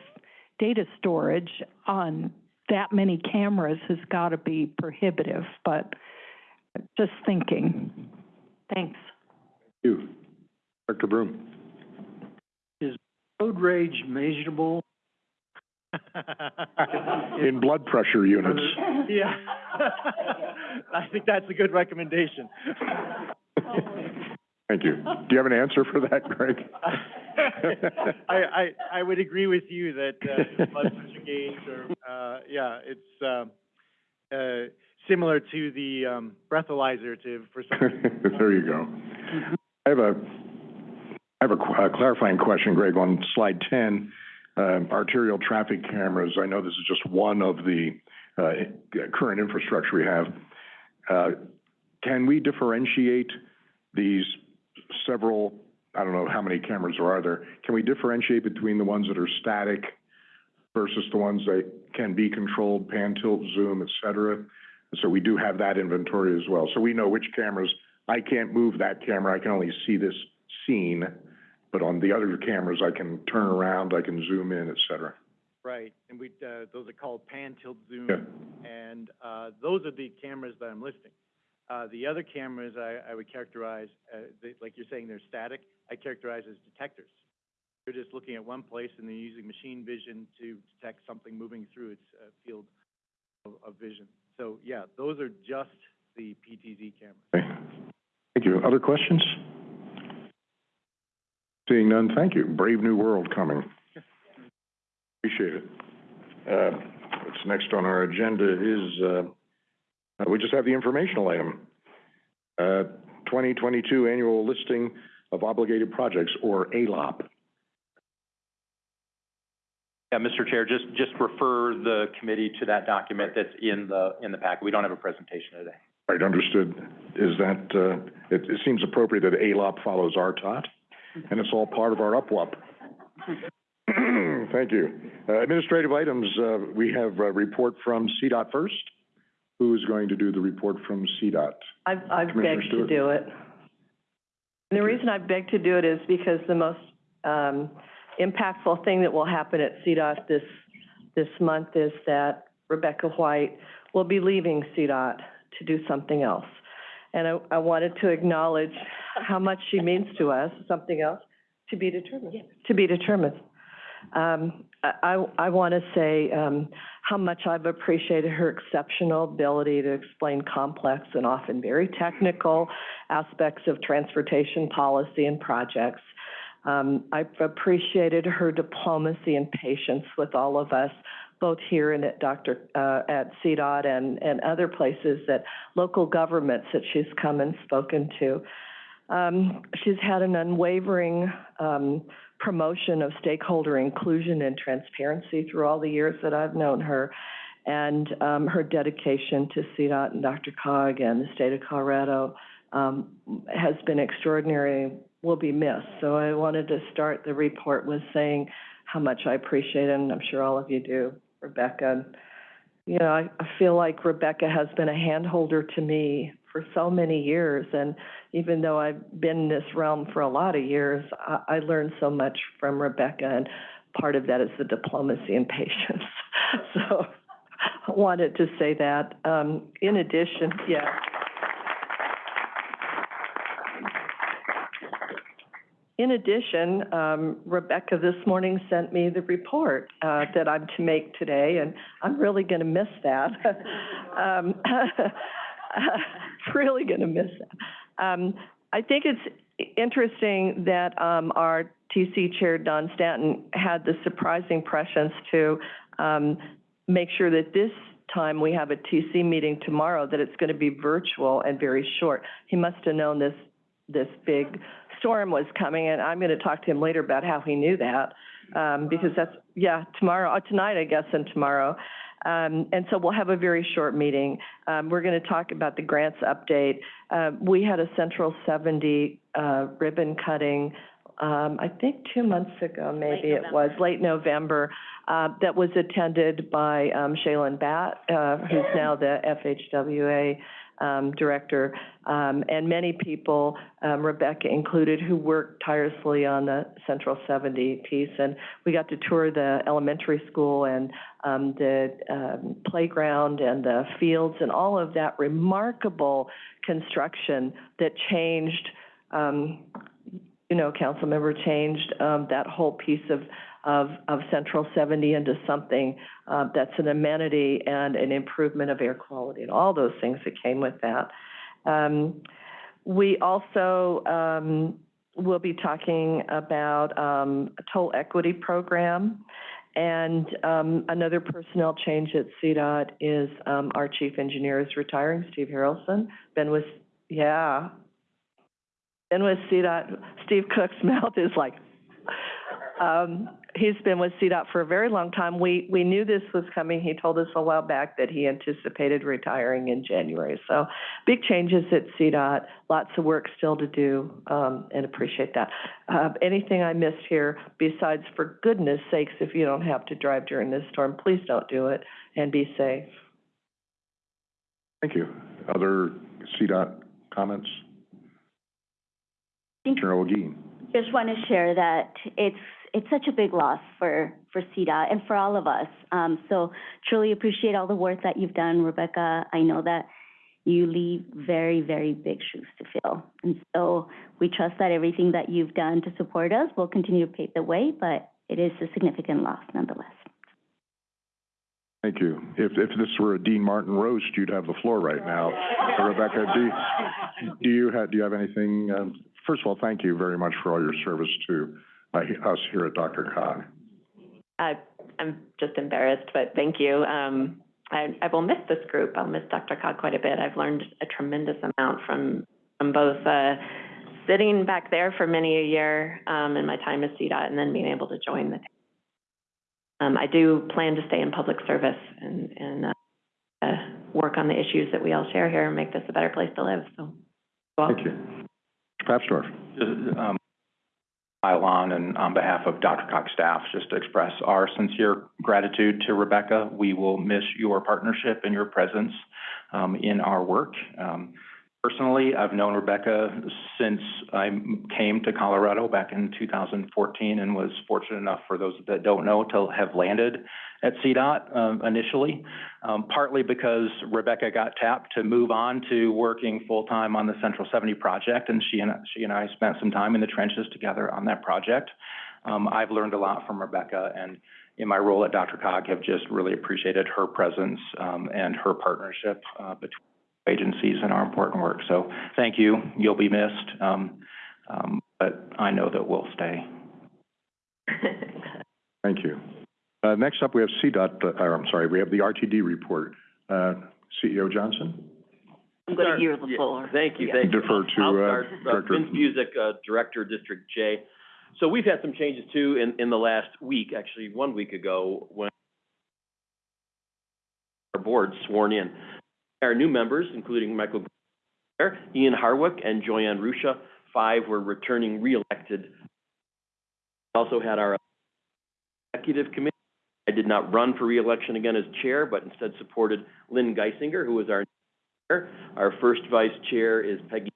data storage on that many cameras has got to be prohibitive, but just thinking. Thanks. You. Dr. Broom. Is road rage measurable? <laughs> In blood pressure units. Yeah. <laughs> I think that's a good recommendation. Thank you. Do you have an answer for that, Greg? <laughs> I, I, I would agree with you that, uh, gauge or, uh, yeah, it's, um, uh, similar to the, um, breathalyzer to, for some. <laughs> There you go. I have a, I have a uh, clarifying question, Greg, on slide ten, um, arterial traffic cameras. I know this is just one of the, uh, current infrastructure we have. Uh, can we differentiate these several, I don't know how many cameras there are there, can we differentiate between the ones that are static versus the ones that can be controlled, pan, tilt, zoom, et cetera? So we do have that inventory as well. So we know which cameras, I can't move that camera, I can only see this scene, but on the other cameras, I can turn around, I can zoom in, et cetera. Right, and we, uh, those are called pan, tilt, zoom, Yeah. and, uh, those are the cameras that I'm listing. Uh, the other cameras I, I would characterize, uh, they, like you're saying, they're static, I characterize as detectors. You're just looking at one place and then using machine vision to detect something moving through its, uh, field of, of vision. So, yeah, those are just the PTZ cameras. Okay. Thank you. Other questions? Seeing none, thank you. Brave new world coming. <laughs> Appreciate it. Uh, what's next on our agenda is, uh, we just have the informational item. Uh, twenty twenty-two annual listing of obligated projects, or ALOP. Yeah, Mr. Chair, just, just refer the committee to that document that's in the, in the packet. We don't have a presentation today. Right, understood. Is that, uh, it, it seems appropriate that ALOP follows RTOT, and it's all part of our UPWUP. <clears throat> Thank you. Uh, administrative items, uh, we have a report from CDOT first. Who's going to do the report from CDOT? I've, I've Commissioner begged to Stewart. do it. And the reason I've begged to do it is because the most, um, impactful thing that will happen at CDOT this, this month is that Rebecca White will be leaving CDOT to do something else. And I, I wanted to acknowledge how much she means to us, something else, to be determined, to be determined. Um, I, I, I want to say, um, how much I've appreciated her exceptional ability to explain complex and often very technical aspects of transportation policy and projects. Um, I've appreciated her diplomacy and patience with all of us, both here and at Dr., uh, at CDOT and, and other places that, local governments that she's come and spoken to. Um, she's had an unwavering, um, promotion of stakeholder inclusion and transparency through all the years that I've known her. And, um, her dedication to CDOT and Dr. Cog and the state of Colorado, um, has been extraordinary, will be missed. So I wanted to start the report with saying how much I appreciate it, and I'm sure all of you do, Rebecca. You know, I, I feel like Rebecca has been a handholder to me for so many years, and even though I've been in this realm for a lot of years, I, I learned so much from Rebecca, and part of that is the diplomacy and patience. <laughs> So I wanted to say that. Um, in addition, yeah. In addition, um, Rebecca this morning sent me the report, uh, that I'm to make today, and I'm really gonna miss that. <laughs> Um, <laughs> <laughs> really gonna miss that. Um, I think it's interesting that, um, our TC Chair, Don Stanton, had the surprising prescience to, um, make sure that this time we have a TC meeting tomorrow, that it's gonna be virtual and very short. He must have known this, this big storm was coming, and I'm gonna talk to him later about how he knew that. um, because that's, yeah, tomorrow, uh, tonight, I guess, and tomorrow. Um, and so we'll have a very short meeting. Um, we're gonna talk about the grants update. Uh, we had a Central seventy, uh, ribbon cutting, um, I think two months ago, maybe it was, late November, uh, that was attended by, um, Shaylin Bat, uh, who's now the FHWA, um, director, um, and many people, um, Rebecca included, who worked tirelessly on the Central seventy piece. And we got to tour the elementary school and, um, the, um, playground and the fields and all of that remarkable construction that changed, um, you know, council member changed, um, that whole piece of, of, of Central seventy into something, uh, that's an amenity and an improvement of air quality and all those things that came with that. Um, we also, um, will be talking about, um, a toll equity program. And, um, another personnel change at CDOT is, um, our chief engineer is retiring, Steve Harelson. Been with, yeah. Been with CDOT, Steve Cook's <laughs> mouth is like, um, he's been with CDOT for a very long time. We, we knew this was coming. He told us a while back that he anticipated retiring in January. So big changes at CDOT, lots of work still to do, um, and appreciate that. Uh, anything I missed here besides, for goodness sakes, if you don't have to drive during this storm, please don't do it and be safe. Thank you. Other CDOT comments? General Ogeen. Just want to share that it's, it's such a big loss for, for CDOT and for all of us. Um, so truly appreciate all the work that you've done, Rebecca. I know that you leave very, very big shoes to fill. And so we trust that everything that you've done to support us will continue to pave the way, but it is a significant loss nonetheless. Thank you. If, if this were a Dean Martin roast, you'd have the floor right now. Rebecca, do, do you have, do you have anything, um, first of all, thank you very much for all your service to, uh, us here at DRCOG. I, I'm just embarrassed, but thank you. Um, I, I will miss this group. I'll miss DRCOG quite a bit. I've learned a tremendous amount from, from both, uh, sitting back there for many a year, um, in my time as CDOT and then being able to join the team. Um, I do plan to stay in public service and, and, uh, uh, work on the issues that we all share here and make this a better place to live, so. Thank you. Mr. Papsdorf. Um, pile on and on behalf of DRCOG's staff, just to express our sincere gratitude to Rebecca. We will miss your partnership and your presence, um, in our work. Um, personally, I've known Rebecca since I came to Colorado back in two thousand fourteen and was fortunate enough, for those that don't know, to have landed at CDOT, um, initially. Um, partly because Rebecca got tapped to move on to working full-time on the Central seventy project, and she and, she and I spent some time in the trenches together on that project. Um, I've learned a lot from Rebecca, and in my role at DRCOG, have just really appreciated her presence, um, and her partnership, uh, between agencies and our important work. So thank you. You'll be missed, um, um, but I know that we'll stay. <laughs> Thank you. Uh, next up, we have CDOT, uh, or I'm sorry, we have the RTD report. Uh, CEO Johnson? I'm going to yield the floor. Thank you, Yeah. thank you. Defer to, uh, start. Uh, Director- Vince Buzek, uh, Director, District J. So we've had some changes too in, in the last week, actually, one week ago, when our board sworn in. Our new members, including Michael Guerra, Ian Harwick, and JoyAnn Ruscha, five were returning re-elected. Also had our executive committee. I did not run for re-election again as chair, but instead supported Lynn Guissinger, who was our chair. Our first vice chair is Peggy.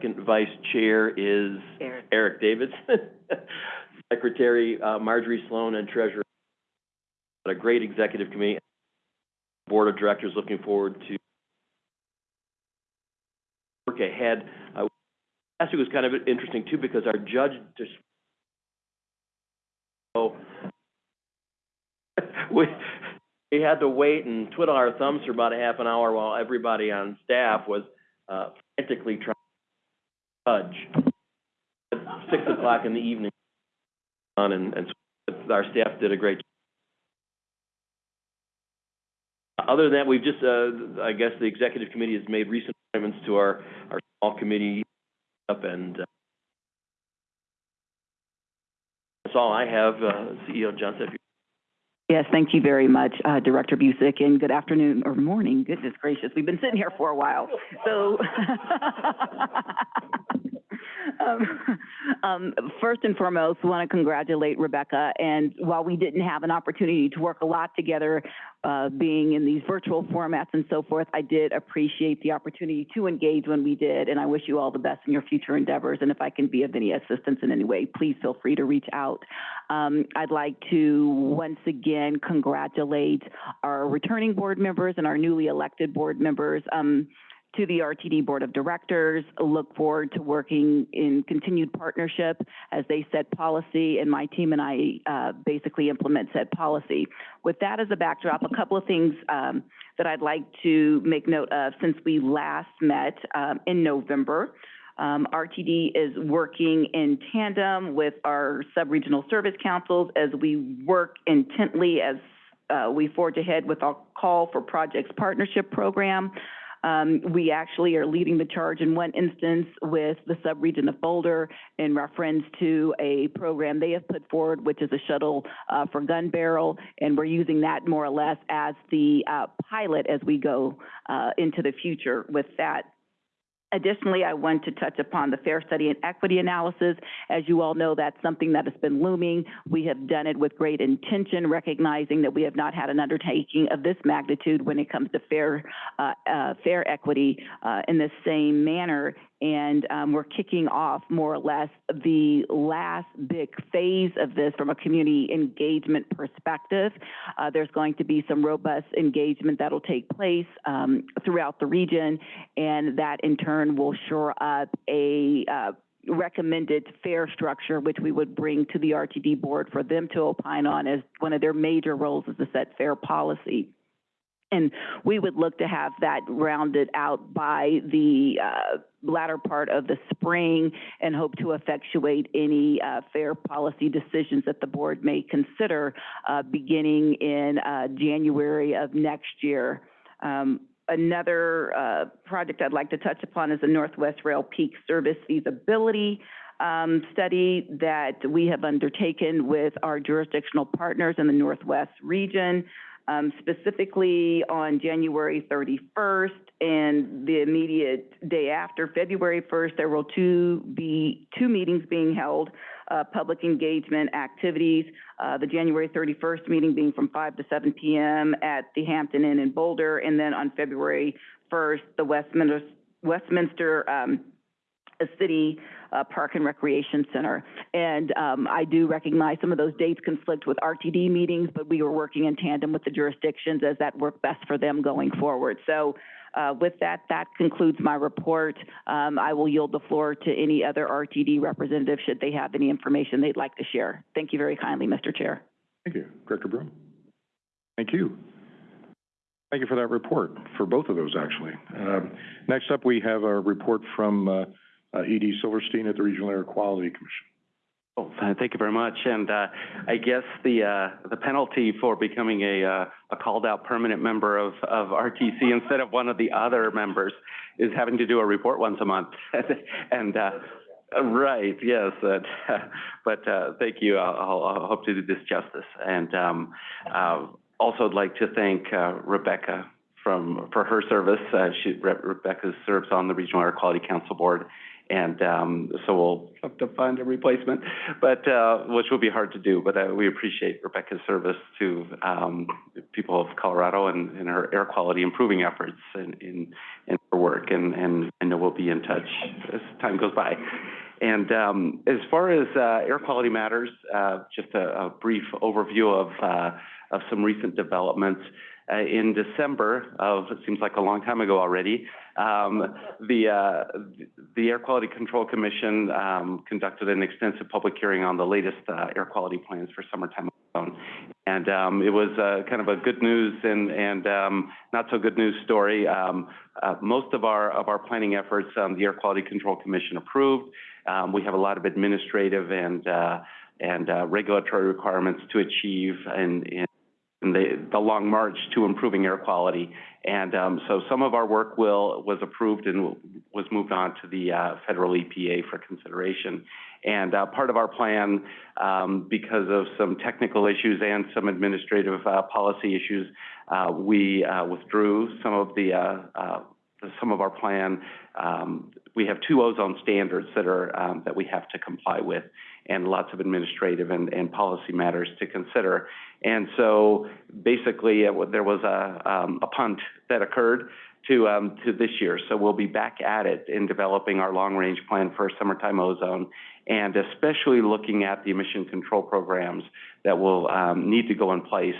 Second vice chair is Eric. Eric Davidson. <laughs> Secretary, uh, Marjorie Sloan, and treasurer. A great executive committee. Board of directors looking forward to work ahead. Uh, last week was kind of interesting too, because our judge just so <laughs> we, we had to wait and twiddle our thumbs for about a half an hour while everybody on staff was, uh, frantically trying to judge. At six o'clock in the evening, on and, and our staff did a great job. Other than that, we've just, uh, I guess the executive committee has made recent appointments to our, our small committee up and, uh, That's all I have, uh, CEO Johnson. Yes, thank you very much, uh, Director Buzek, and good afternoon, or morning, goodness gracious, we've been sitting here for a while, so. <laughs> Um, <laughs> um, first and foremost, want to congratulate Rebecca, and while we didn't have an opportunity to work a lot together, uh, being in these virtual formats and so forth, I did appreciate the opportunity to engage when we did, and I wish you all the best in your future endeavors, and if I can be of any assistance in any way, please feel free to reach out. Um, I'd like to once again congratulate our returning board members and our newly elected board members. To the RTD Board of Directors, look forward to working in continued partnership as they set policy, and my team and I uh, basically implement said policy. With that as a backdrop, a couple of things um, that I'd like to make note of since we last met um, in November. Um, RTD is working in tandem with our sub-regional service councils as we work intently as uh, we forge ahead with our call for projects partnership program. Um, we actually are leading the charge in one instance with the subregion of Boulder in reference to a program they have put forward, which is a shuttle uh, for Gunbarrel, and we're using that more or less as the uh, pilot as we go uh, into the future with that Additionally, I want to touch upon the fare study and equity analysis. As you all know, that's something that has been looming. We have done it with great intention, recognizing that we have not had an undertaking of this magnitude when it comes to fare, uh, uh, fare equity uh, in the same manner. And um, we're kicking off more or less the last big phase of this from a community engagement perspective. Uh, there's going to be some robust engagement that'll take place um, throughout the region, and that in turn will shore up a uh, recommended fare structure, which we would bring to the RTD board for them to opine on as one of their major roles is to set fare policy. And we would look to have that rounded out by the uh, latter part of the spring and hope to effectuate any uh, fare policy decisions that the board may consider uh, beginning in uh, January of next year. Um, another uh, project I'd like to touch upon is the Northwest Rail Peak Service feasibility um, study that we have undertaken with our jurisdictional partners in the Northwest region. Um, specifically on January 31st and the immediate day after, February 1st, there will two be two meetings being held, uh, public engagement activities. Uh, the January 31st meeting being from 5 to 7 p.m. at the Hampton Inn in Boulder, and then on February 1st, the Westminster Westminster um, city uh, park and recreation center. And um, I do recognize some of those dates conflict with RTD meetings, but we were working in tandem with the jurisdictions as that worked best for them going forward. So uh, with that, that concludes my report. Um, I will yield the floor to any other RTD representative should they have any information they'd like to share. Thank you very kindly, Mr. Chair. Thank you. Director Broom? Thank you. Thank you for that report, for both of those, actually. Um, Next up, we have a report from uh, uh, E.D. Silverstein at the Regional Air Quality Commission. Oh, <laughs> thank you very much. And uh, I guess the uh, the penalty for becoming a uh, a called out permanent member of of RTC instead of one of the other members is having to do a report once a month. <laughs> and uh, right, yes. Uh, <laughs> but uh, thank you. I'll, I'll, hope to do this justice. And um, also, I'd like to thank Rebecca from for her service. She Re- Rebecca serves on the Regional Air Quality Council Board and um, so we'll have to find a replacement, but uh, which will be hard to do. But uh, we appreciate Rebecca's service to um, people of Colorado and, and her air quality improving efforts in, in, in her work, and, and I know we'll be in touch as time goes by. And um, as far as uh, air quality matters, uh, just a, a brief overview of, uh, of some recent developments. Uh, in December of, it seems like a long time ago already, um, the, uh, the Air Quality Control Commission um, conducted an extensive public hearing on the latest uh, air quality plans for summertime ozone. And um, it was uh, kind of a good news and, and um, not so good news story. Um, uh, most of our, of our planning efforts, um, the Air Quality Control Commission approved. We have a lot of administrative and, uh, and regulatory requirements to achieve and in the, the long march to improving air quality. And, um, so some of our work will, was approved and was moved on to the, uh, federal EPA for consideration. And, uh, part of our plan, um, because of some technical issues and some administrative, uh, policy issues, uh, we, uh, withdrew some of the, uh, some of our plan. Um, we have two ozone standards that are, um, that we have to comply with and lots of administrative and, and policy matters to consider. And so basically, there was a, um, a punt that occurred to, um, to this year. So we'll be back at it in developing our long-range plan for summertime ozone and especially looking at the emission control programs that will, um, need to go in place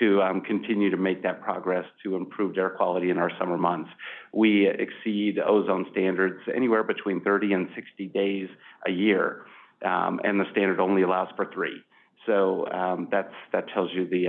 to, um, continue to make that progress to improved air quality in our summer months. We exceed ozone standards anywhere between thirty and sixty days a year um, and the standard only allows for three. So um, that's that tells you the,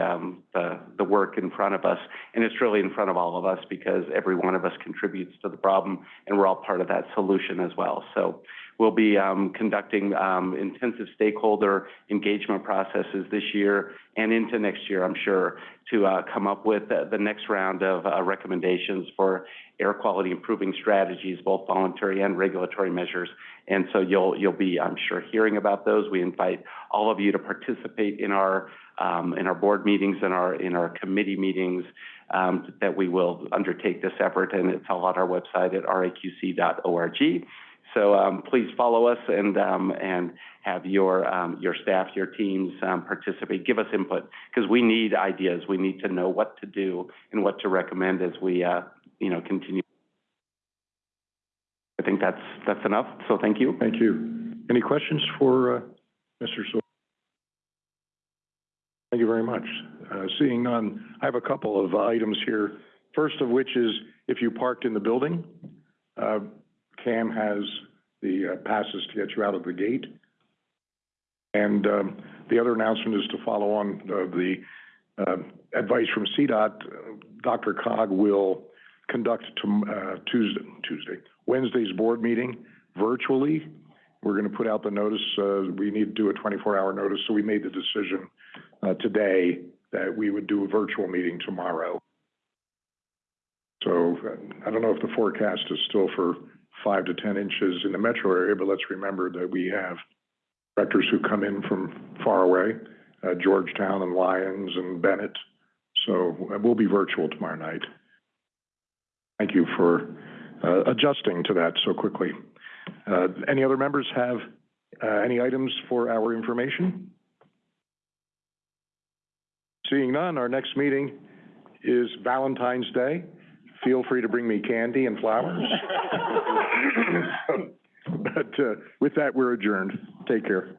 the the work in front of us, and it's really in front of all of us because every one of us contributes to the problem, and we're all part of that solution as well. So we'll be um, conducting um, intensive stakeholder engagement processes this year and into next year, I'm sure, to uh, come up with the, next round of uh, recommendations for air quality improving strategies, both voluntary and regulatory measures. And so you'll you'll be, I'm sure, hearing about those. We invite all of you to participate in our um, in our board meetings and our in our committee meetings that we will undertake this effort, and it's all on our website at raqc.org. So um, please follow us and um, and have your um, your staff, your teams um, participate. Give us input because we need ideas. We need to know what to do and what to recommend as we uh, you know continue. I think that's that's enough. So thank you. Thank you. Any questions for, uh, Mr. Sil- Thank you very much. Uh, seeing none, I have a couple of items here. First of which is if you parked in the building, uh, Cam has the uh, passes to get you out of the gate. And, um, the other announcement is to follow on, uh, the, uh, advice from CDOT. DRCOG will conduct tom- uh, Tuesday, Tuesday, Wednesday's board meeting virtually. We're gonna put out the notice, uh, we need to do a twenty-four hour notice, so we made the decision, uh, today that we would do a virtual meeting tomorrow. So, I don't know if the forecast is still for five to ten inches in the metro area, but let's remember that we have directors who come in from far away, uh, Georgetown and Lyons and Bennett. So uh, we'll be virtual tomorrow night. Thank you for uh, adjusting to that so quickly. Uh, Any other members have uh, any items for our information? Seeing none, our next meeting is Valentine's Day. Feel free to bring me candy and flowers. <laughs> <coughs> But uh, with that, we're adjourned. Take care.